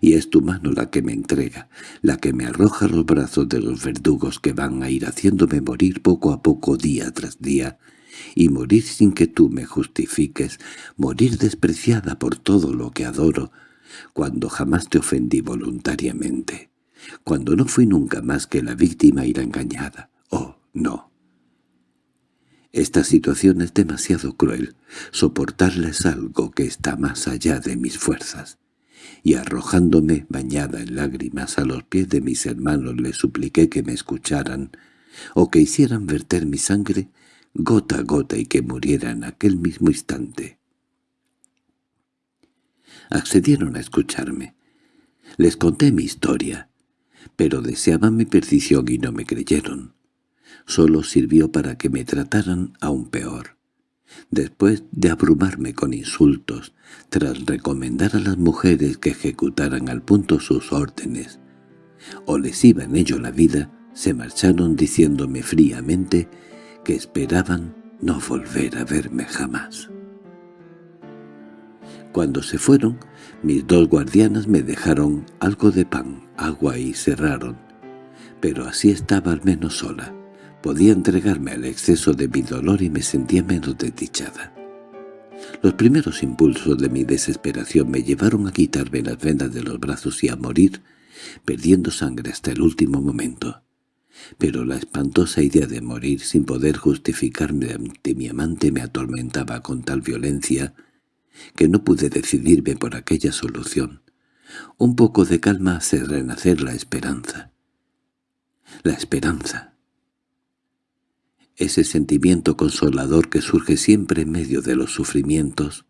Speaker 1: Y es tu mano la que me entrega, la que me arroja los brazos de los verdugos que van a ir haciéndome morir poco a poco día tras día, y morir sin que tú me justifiques, morir despreciada por todo lo que adoro, cuando jamás te ofendí voluntariamente, cuando no fui nunca más que la víctima ir engañada. Oh, no. Esta situación es demasiado cruel, soportarla es algo que está más allá de mis fuerzas. Y arrojándome bañada en lágrimas a los pies de mis hermanos les supliqué que me escucharan, o que hicieran verter mi sangre gota a gota y que muriera en aquel mismo instante. Accedieron a escucharme. Les conté mi historia, pero deseaban mi perdición y no me creyeron. Solo sirvió para que me trataran aún peor. Después de abrumarme con insultos, tras recomendar a las mujeres que ejecutaran al punto sus órdenes, o les iba en ello la vida, se marcharon diciéndome fríamente que esperaban no volver a verme jamás. Cuando se fueron, mis dos guardianas me dejaron algo de pan, agua y cerraron. Pero así estaba al menos sola. Podía entregarme al exceso de mi dolor y me sentía menos desdichada. Los primeros impulsos de mi desesperación me llevaron a quitarme las vendas de los brazos y a morir, perdiendo sangre hasta el último momento pero la espantosa idea de morir sin poder justificarme ante mi amante me atormentaba con tal violencia que no pude decidirme por aquella solución. Un poco de calma hace renacer la esperanza. La esperanza. Ese sentimiento consolador que surge siempre en medio de los sufrimientos,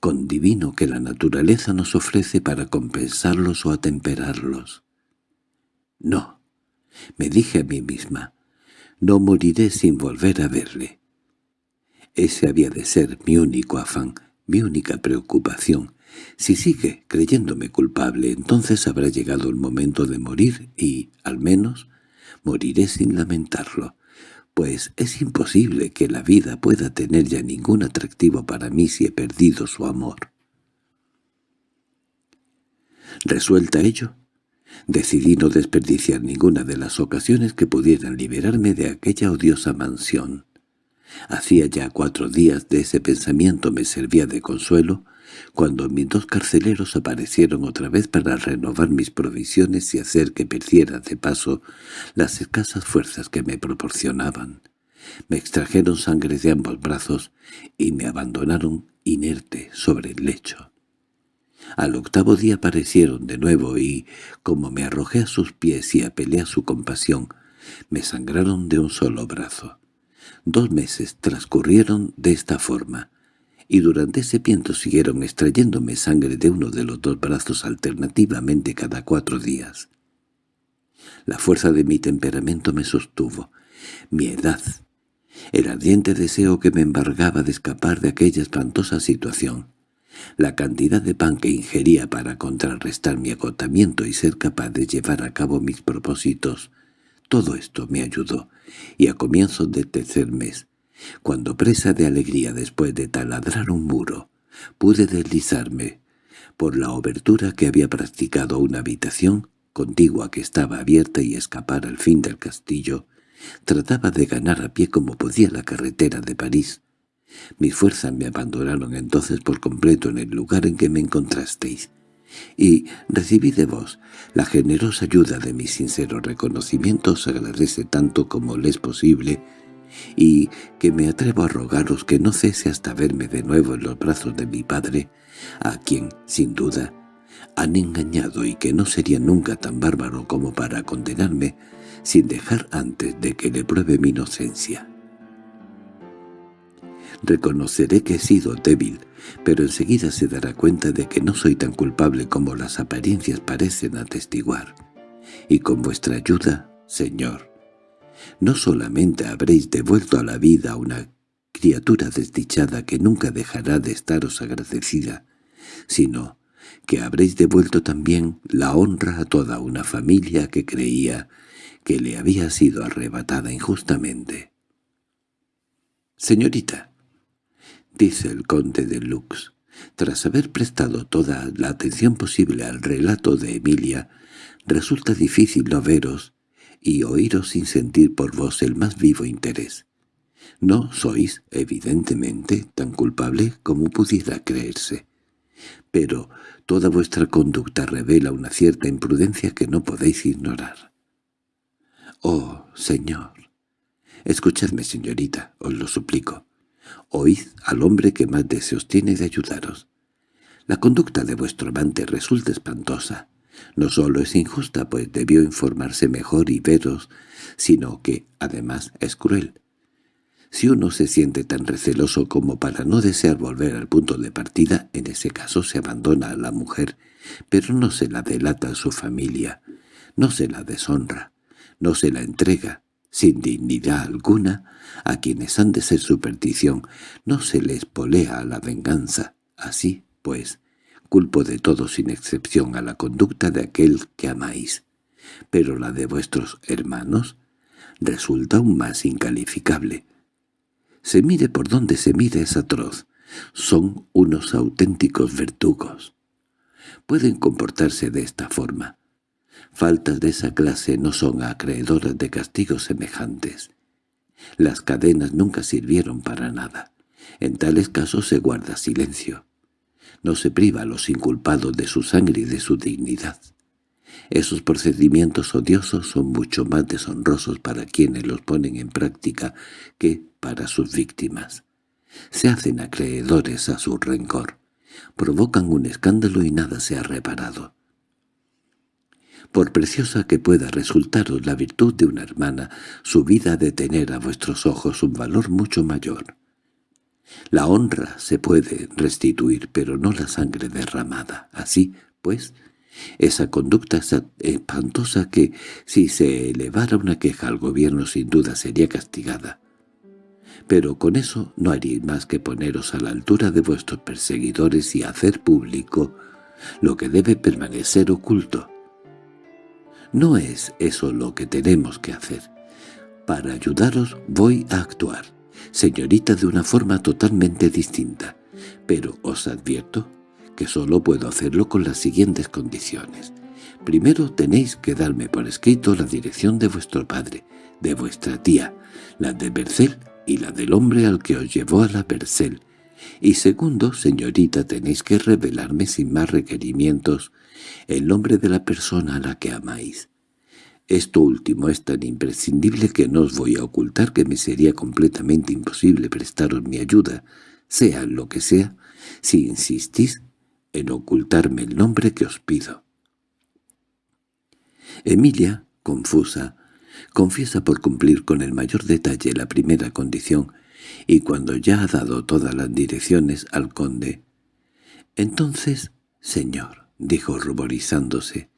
Speaker 1: con divino que la naturaleza nos ofrece para compensarlos o atemperarlos. No, me dije a mí misma, no moriré sin volver a verle. Ese había de ser mi único afán, mi única preocupación. Si sigue creyéndome culpable, entonces habrá llegado el momento de morir y, al menos, moriré sin lamentarlo, pues es imposible que la vida pueda tener ya ningún atractivo para mí si he perdido su amor. Resuelta ello, decidí no desperdiciar ninguna de las ocasiones que pudieran liberarme de aquella odiosa mansión. Hacía ya cuatro días de ese pensamiento me servía de consuelo, cuando mis dos carceleros aparecieron otra vez para renovar mis provisiones y hacer que perdiera de paso las escasas fuerzas que me proporcionaban. Me extrajeron sangre de ambos brazos y me abandonaron inerte sobre el lecho. Al octavo día aparecieron de nuevo y, como me arrojé a sus pies y apelé a su compasión, me sangraron de un solo brazo. Dos meses transcurrieron de esta forma, y durante ese tiempo siguieron extrayéndome sangre de uno de los dos brazos alternativamente cada cuatro días. La fuerza de mi temperamento me sostuvo, mi edad, el ardiente deseo que me embargaba de escapar de aquella espantosa situación, la cantidad de pan que ingería para contrarrestar mi agotamiento y ser capaz de llevar a cabo mis propósitos, todo esto me ayudó, y a comienzos del tercer mes, cuando presa de alegría después de taladrar un muro, pude deslizarme por la obertura que había practicado una habitación contigua que estaba abierta y escapar al fin del castillo, trataba de ganar a pie como podía la carretera de París. Mis fuerzas me abandonaron entonces por completo en el lugar en que me encontrasteis, y recibí de vos la generosa ayuda de mis sinceros reconocimientos agradece tanto como le es posible y que me atrevo a rogaros que no cese hasta verme de nuevo en los brazos de mi padre, a quien, sin duda, han engañado y que no sería nunca tan bárbaro como para condenarme sin dejar antes de que le pruebe mi inocencia. Reconoceré que he sido débil, pero enseguida se dará cuenta de que no soy tan culpable como las apariencias parecen atestiguar. Y con vuestra ayuda, Señor, no solamente habréis devuelto a la vida a una criatura desdichada que nunca dejará de estaros agradecida, sino que habréis devuelto también la honra a toda una familia que creía que le había sido arrebatada injustamente. «Señorita», dice el conde de Lux, tras haber prestado toda la atención posible al relato de Emilia, resulta difícil no veros y oíros sin sentir por vos el más vivo interés. No sois, evidentemente, tan culpable como pudiera creerse. Pero toda vuestra conducta revela una cierta imprudencia que no podéis ignorar. Oh, señor. Escuchadme, señorita, os lo suplico. Oíd al hombre que más deseos tiene de ayudaros. La conducta de vuestro amante resulta espantosa. No solo es injusta, pues debió informarse mejor y veros, sino que, además, es cruel. Si uno se siente tan receloso como para no desear volver al punto de partida, en ese caso se abandona a la mujer, pero no se la delata a su familia, no se la deshonra, no se la entrega, sin dignidad alguna, a quienes han de ser su perdición, no se les polea a la venganza. Así, pues, Culpo de todo sin excepción a la conducta de aquel que amáis, pero la de vuestros hermanos resulta aún más incalificable. Se mire por donde se mire es atroz. Son unos auténticos vertugos. Pueden comportarse de esta forma. Faltas de esa clase no son acreedoras de castigos semejantes. Las cadenas nunca sirvieron para nada. En tales casos se guarda silencio no se priva a los inculpados de su sangre y de su dignidad. Esos procedimientos odiosos son mucho más deshonrosos para quienes los ponen en práctica que para sus víctimas. Se hacen acreedores a su rencor, provocan un escándalo y nada se ha reparado. Por preciosa que pueda resultaros la virtud de una hermana, su vida de tener a vuestros ojos un valor mucho mayor. La honra se puede restituir, pero no la sangre derramada. Así, pues, esa conducta es espantosa que, si se elevara una queja al gobierno sin duda sería castigada. Pero con eso no haríais más que poneros a la altura de vuestros perseguidores y hacer público lo que debe permanecer oculto. No es eso lo que tenemos que hacer. Para ayudaros voy a actuar, señorita, de una forma totalmente distinta, pero os advierto que solo puedo hacerlo con las siguientes condiciones. Primero tenéis que darme por escrito la dirección de vuestro padre, de vuestra tía, la de Bercel y la del hombre al que os llevó a la Bercel. Y segundo, señorita, tenéis que revelarme sin más requerimientos el nombre de la persona a la que amáis. Esto último es tan imprescindible que no os voy a ocultar que me sería completamente imposible prestaros mi ayuda, sea lo que sea, si insistís en ocultarme el nombre que os pido. Emilia, confusa, confiesa por cumplir con el mayor detalle la primera condición, y cuando ya ha dado todas las direcciones al conde, «Entonces, señor», dijo ruborizándose,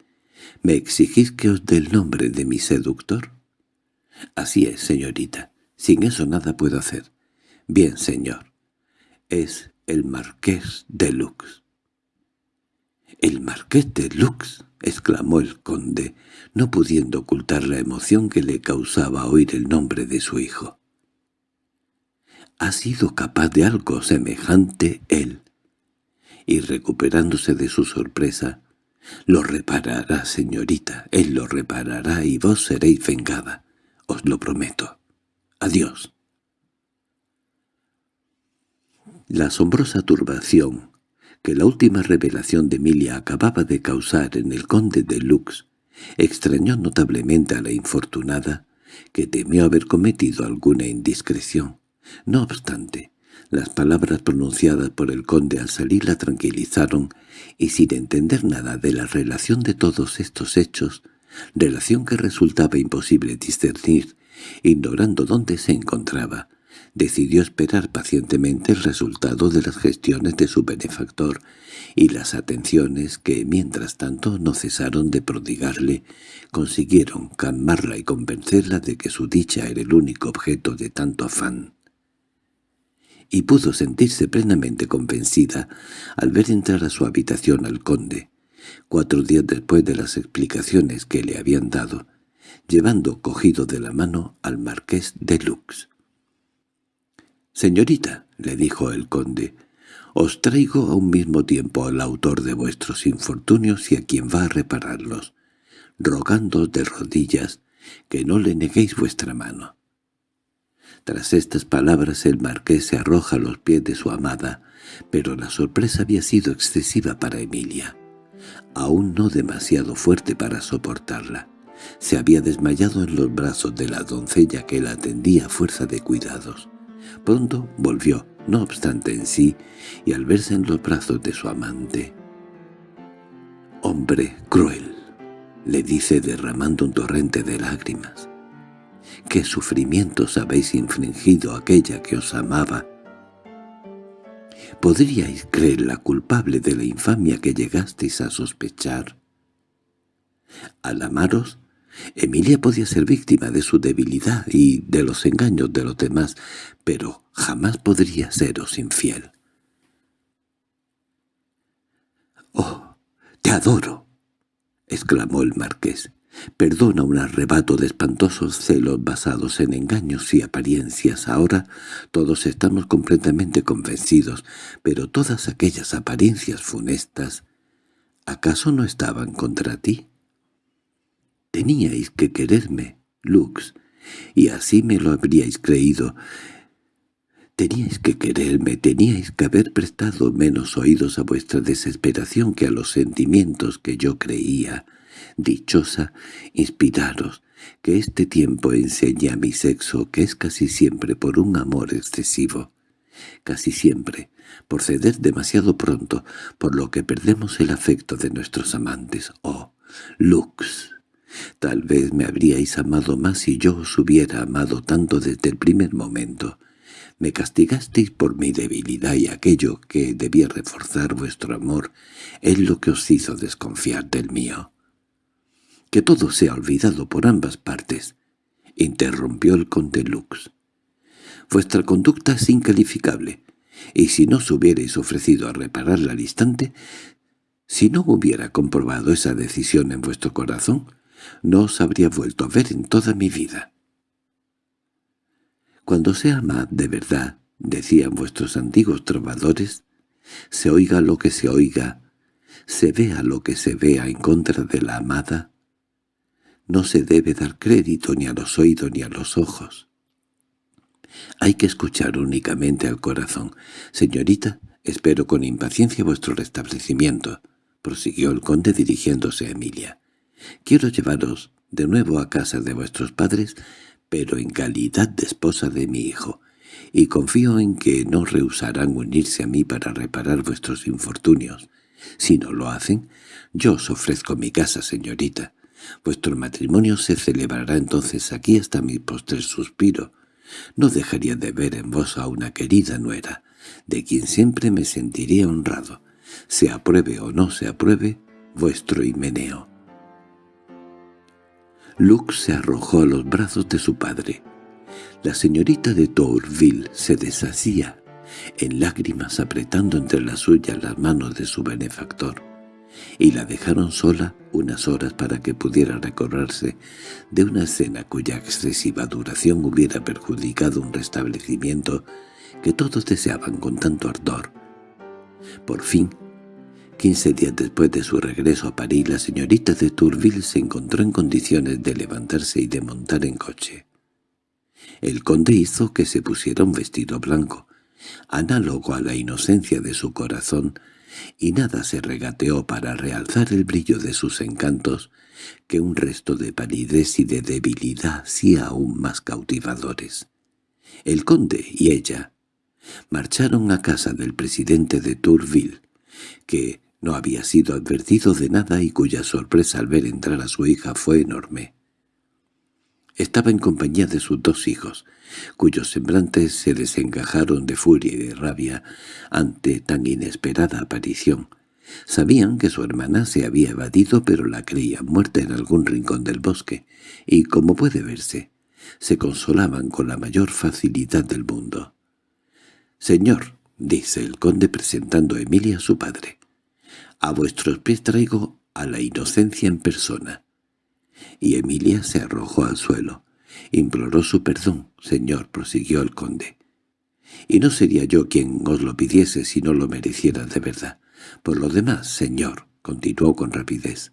Speaker 1: «¿me exigís que os dé el nombre de mi seductor?» «Así es, señorita. Sin eso nada puedo hacer». «Bien, señor. Es el marqués de Lux». —¡El marqués de Lux! —exclamó el conde, no pudiendo ocultar la emoción que le causaba oír el nombre de su hijo. —¿Ha sido capaz de algo semejante él? Y recuperándose de su sorpresa, «Lo reparará, señorita, él lo reparará y vos seréis vengada, os lo prometo. Adiós». La asombrosa turbación que la última revelación de Emilia acababa de causar en el conde de Lux extrañó notablemente a la infortunada, que temió haber cometido alguna indiscreción. No obstante, las palabras pronunciadas por el conde al salir la tranquilizaron, y sin entender nada de la relación de todos estos hechos, relación que resultaba imposible discernir, ignorando dónde se encontraba, decidió esperar pacientemente el resultado de las gestiones de su benefactor y las atenciones que, mientras tanto, no cesaron de prodigarle, consiguieron calmarla y convencerla de que su dicha era el único objeto de tanto afán. Y pudo sentirse plenamente convencida al ver entrar a su habitación al conde, cuatro días después de las explicaciones que le habían dado, llevando cogido de la mano al marqués de Lux. «Señorita», le dijo el conde, «os traigo a un mismo tiempo al autor de vuestros infortunios y a quien va a repararlos, rogándoos de rodillas que no le neguéis vuestra mano». Tras estas palabras el marqués se arroja a los pies de su amada, pero la sorpresa había sido excesiva para Emilia, aún no demasiado fuerte para soportarla. Se había desmayado en los brazos de la doncella que la atendía a fuerza de cuidados. Pronto volvió, no obstante en sí, y al verse en los brazos de su amante. «Hombre cruel», le dice derramando un torrente de lágrimas. «¿Qué sufrimientos habéis infringido aquella que os amaba?» ¿Podríais creerla culpable de la infamia que llegasteis a sospechar? Al amaros, Emilia podía ser víctima de su debilidad y de los engaños de los demás, pero jamás podría seros infiel. —¡Oh, te adoro! —exclamó el marqués. Perdona un arrebato de espantosos celos basados en engaños y apariencias. Ahora todos estamos completamente convencidos, pero todas aquellas apariencias funestas, ¿acaso no estaban contra ti? Teníais que quererme, Lux, y así me lo habríais creído. Teníais que quererme, teníais que haber prestado menos oídos a vuestra desesperación que a los sentimientos que yo creía. Dichosa, inspiraros, que este tiempo enseñe a mi sexo que es casi siempre por un amor excesivo. Casi siempre, por ceder demasiado pronto, por lo que perdemos el afecto de nuestros amantes. Oh, Lux. Tal vez me habríais amado más si yo os hubiera amado tanto desde el primer momento. Me castigasteis por mi debilidad y aquello que debía reforzar vuestro amor es lo que os hizo desconfiar del mío. Que todo sea olvidado por ambas partes, interrumpió el conde Lux. Vuestra conducta es incalificable, y si no os hubierais ofrecido a repararla al instante, si no hubiera comprobado esa decisión en vuestro corazón, no os habría vuelto a ver en toda mi vida. Cuando se ama de verdad, decían vuestros antiguos trovadores, se oiga lo que se oiga, se vea lo que se vea en contra de la amada, no se debe dar crédito ni a los oídos ni a los ojos. Hay que escuchar únicamente al corazón. Señorita, espero con impaciencia vuestro restablecimiento, prosiguió el conde dirigiéndose a Emilia. Quiero llevaros de nuevo a casa de vuestros padres, pero en calidad de esposa de mi hijo, y confío en que no rehusarán unirse a mí para reparar vuestros infortunios. Si no lo hacen, yo os ofrezco mi casa, señorita. Vuestro matrimonio se celebrará entonces aquí hasta mi postrer suspiro. No dejaría de ver en vos a una querida nuera, de quien siempre me sentiría honrado, se apruebe o no se apruebe vuestro himeneo. Lux se arrojó a los brazos de su padre. La señorita de Tourville se deshacía, en lágrimas apretando entre las suyas las manos de su benefactor, y la dejaron sola unas horas para que pudiera recorrerse de una escena cuya excesiva duración hubiera perjudicado un restablecimiento que todos deseaban con tanto ardor. Por fin, Quince días después de su regreso a París, la señorita de Tourville se encontró en condiciones de levantarse y de montar en coche. El conde hizo que se pusiera un vestido blanco, análogo a la inocencia de su corazón, y nada se regateó para realzar el brillo de sus encantos que un resto de palidez y de debilidad sí aún más cautivadores. El conde y ella marcharon a casa del presidente de Tourville, que no había sido advertido de nada y cuya sorpresa al ver entrar a su hija fue enorme. Estaba en compañía de sus dos hijos, cuyos semblantes se desencajaron de furia y de rabia ante tan inesperada aparición. Sabían que su hermana se había evadido pero la creían muerta en algún rincón del bosque, y, como puede verse, se consolaban con la mayor facilidad del mundo. «Señor», dice el conde presentando a Emilia a su padre, «a vuestros pies traigo a la inocencia en persona». Y Emilia se arrojó al suelo. Imploró su perdón, señor, prosiguió el conde. Y no sería yo quien os lo pidiese si no lo mereciera de verdad. Por lo demás, señor, continuó con rapidez,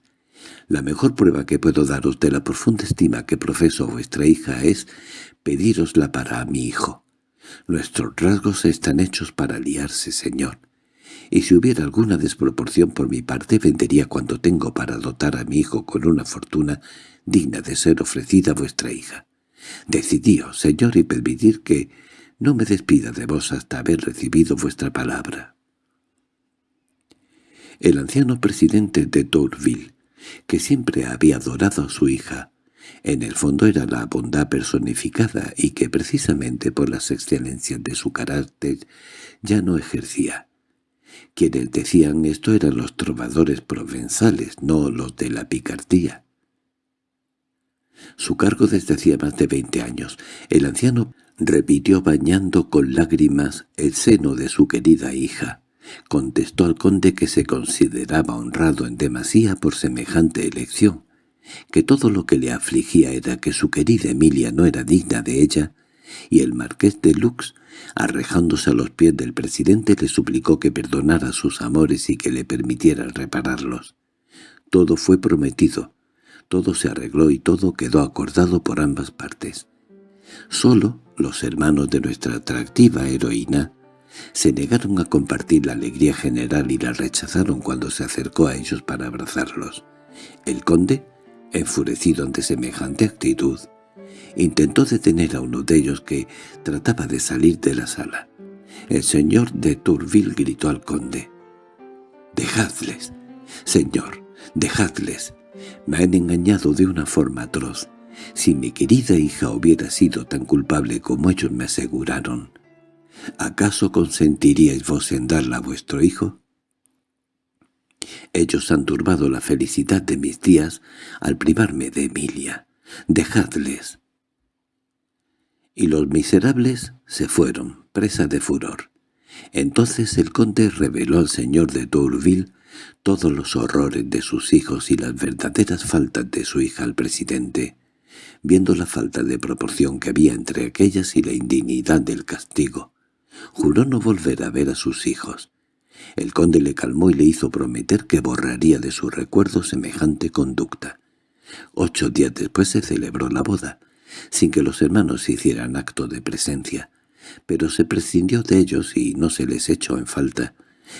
Speaker 1: la mejor prueba que puedo daros de la profunda estima que profeso a vuestra hija es pedírosla para mi hijo. Nuestros rasgos están hechos para liarse, señor. Y si hubiera alguna desproporción por mi parte, vendería cuanto tengo para dotar a mi hijo con una fortuna digna de ser ofrecida a vuestra hija. Decidíos, señor, y permitir que no me despida de vos hasta haber recibido vuestra palabra. El anciano presidente de Tourville, que siempre había adorado a su hija, en el fondo era la bondad personificada y que precisamente por las excelencias de su carácter ya no ejercía. Quienes decían esto eran los trovadores provenzales, no los de la picardía. Su cargo desde hacía más de veinte años. El anciano repitió bañando con lágrimas el seno de su querida hija. Contestó al conde que se consideraba honrado en demasía por semejante elección, que todo lo que le afligía era que su querida Emilia no era digna de ella, y el marqués de Lux, arrejándose a los pies del presidente, le suplicó que perdonara sus amores y que le permitiera repararlos. Todo fue prometido, todo se arregló y todo quedó acordado por ambas partes. Solo los hermanos de nuestra atractiva heroína se negaron a compartir la alegría general y la rechazaron cuando se acercó a ellos para abrazarlos. El conde, enfurecido ante semejante actitud, intentó detener a uno de ellos que trataba de salir de la sala. El señor de Tourville gritó al conde. «Dejadles, señor, dejadles. Me han engañado de una forma atroz. Si mi querida hija hubiera sido tan culpable como ellos me aseguraron, ¿acaso consentiríais vos en darla a vuestro hijo? Ellos han turbado la felicidad de mis días al privarme de Emilia. Dejadles. Y los miserables se fueron, presa de furor. Entonces el conde reveló al señor de Tourville todos los horrores de sus hijos y las verdaderas faltas de su hija al presidente, viendo la falta de proporción que había entre aquellas y la indignidad del castigo. Juró no volver a ver a sus hijos. El conde le calmó y le hizo prometer que borraría de su recuerdo semejante conducta. Ocho días después se celebró la boda, sin que los hermanos hicieran acto de presencia, pero se prescindió de ellos y no se les echó en falta.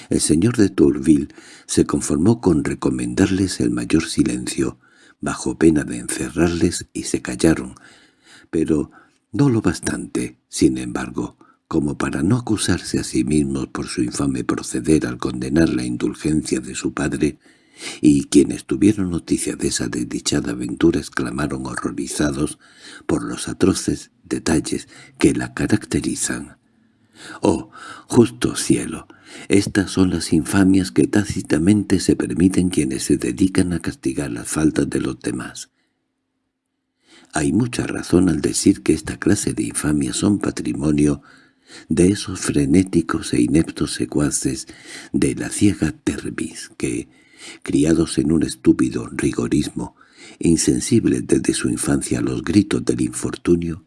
Speaker 1: El señor de Tourville se conformó con recomendarles el mayor silencio, bajo pena de encerrarles y se callaron, pero no lo bastante, sin embargo, como para no acusarse a sí mismos por su infame proceder al condenar la indulgencia de su padre, y quienes tuvieron noticia de esa desdichada aventura exclamaron horrorizados por los atroces detalles que la caracterizan. «¡Oh, justo cielo! Estas son las infamias que tácitamente se permiten quienes se dedican a castigar las faltas de los demás». Hay mucha razón al decir que esta clase de infamias son patrimonio de esos frenéticos e ineptos secuaces de la ciega Terbis que, criados en un estúpido rigorismo, insensibles desde su infancia a los gritos del infortunio,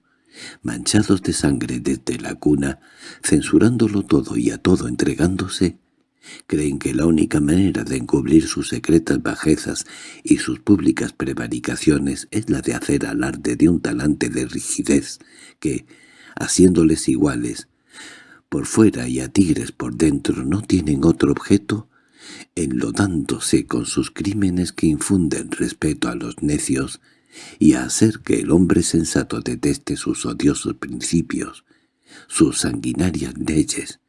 Speaker 1: manchados de sangre desde la cuna, censurándolo todo y a todo entregándose, creen que la única manera de encubrir sus secretas bajezas y sus públicas prevaricaciones es la de hacer alarde de un talante de rigidez que, haciéndoles iguales, por fuera y a tigres por dentro no tienen otro objeto, enlodándose con sus crímenes que infunden respeto a los necios y a hacer que el hombre sensato deteste sus odiosos principios, sus sanguinarias leyes,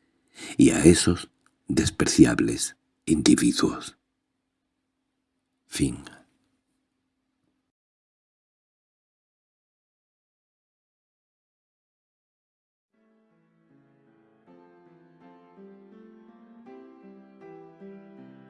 Speaker 1: y a esos despreciables individuos. Fin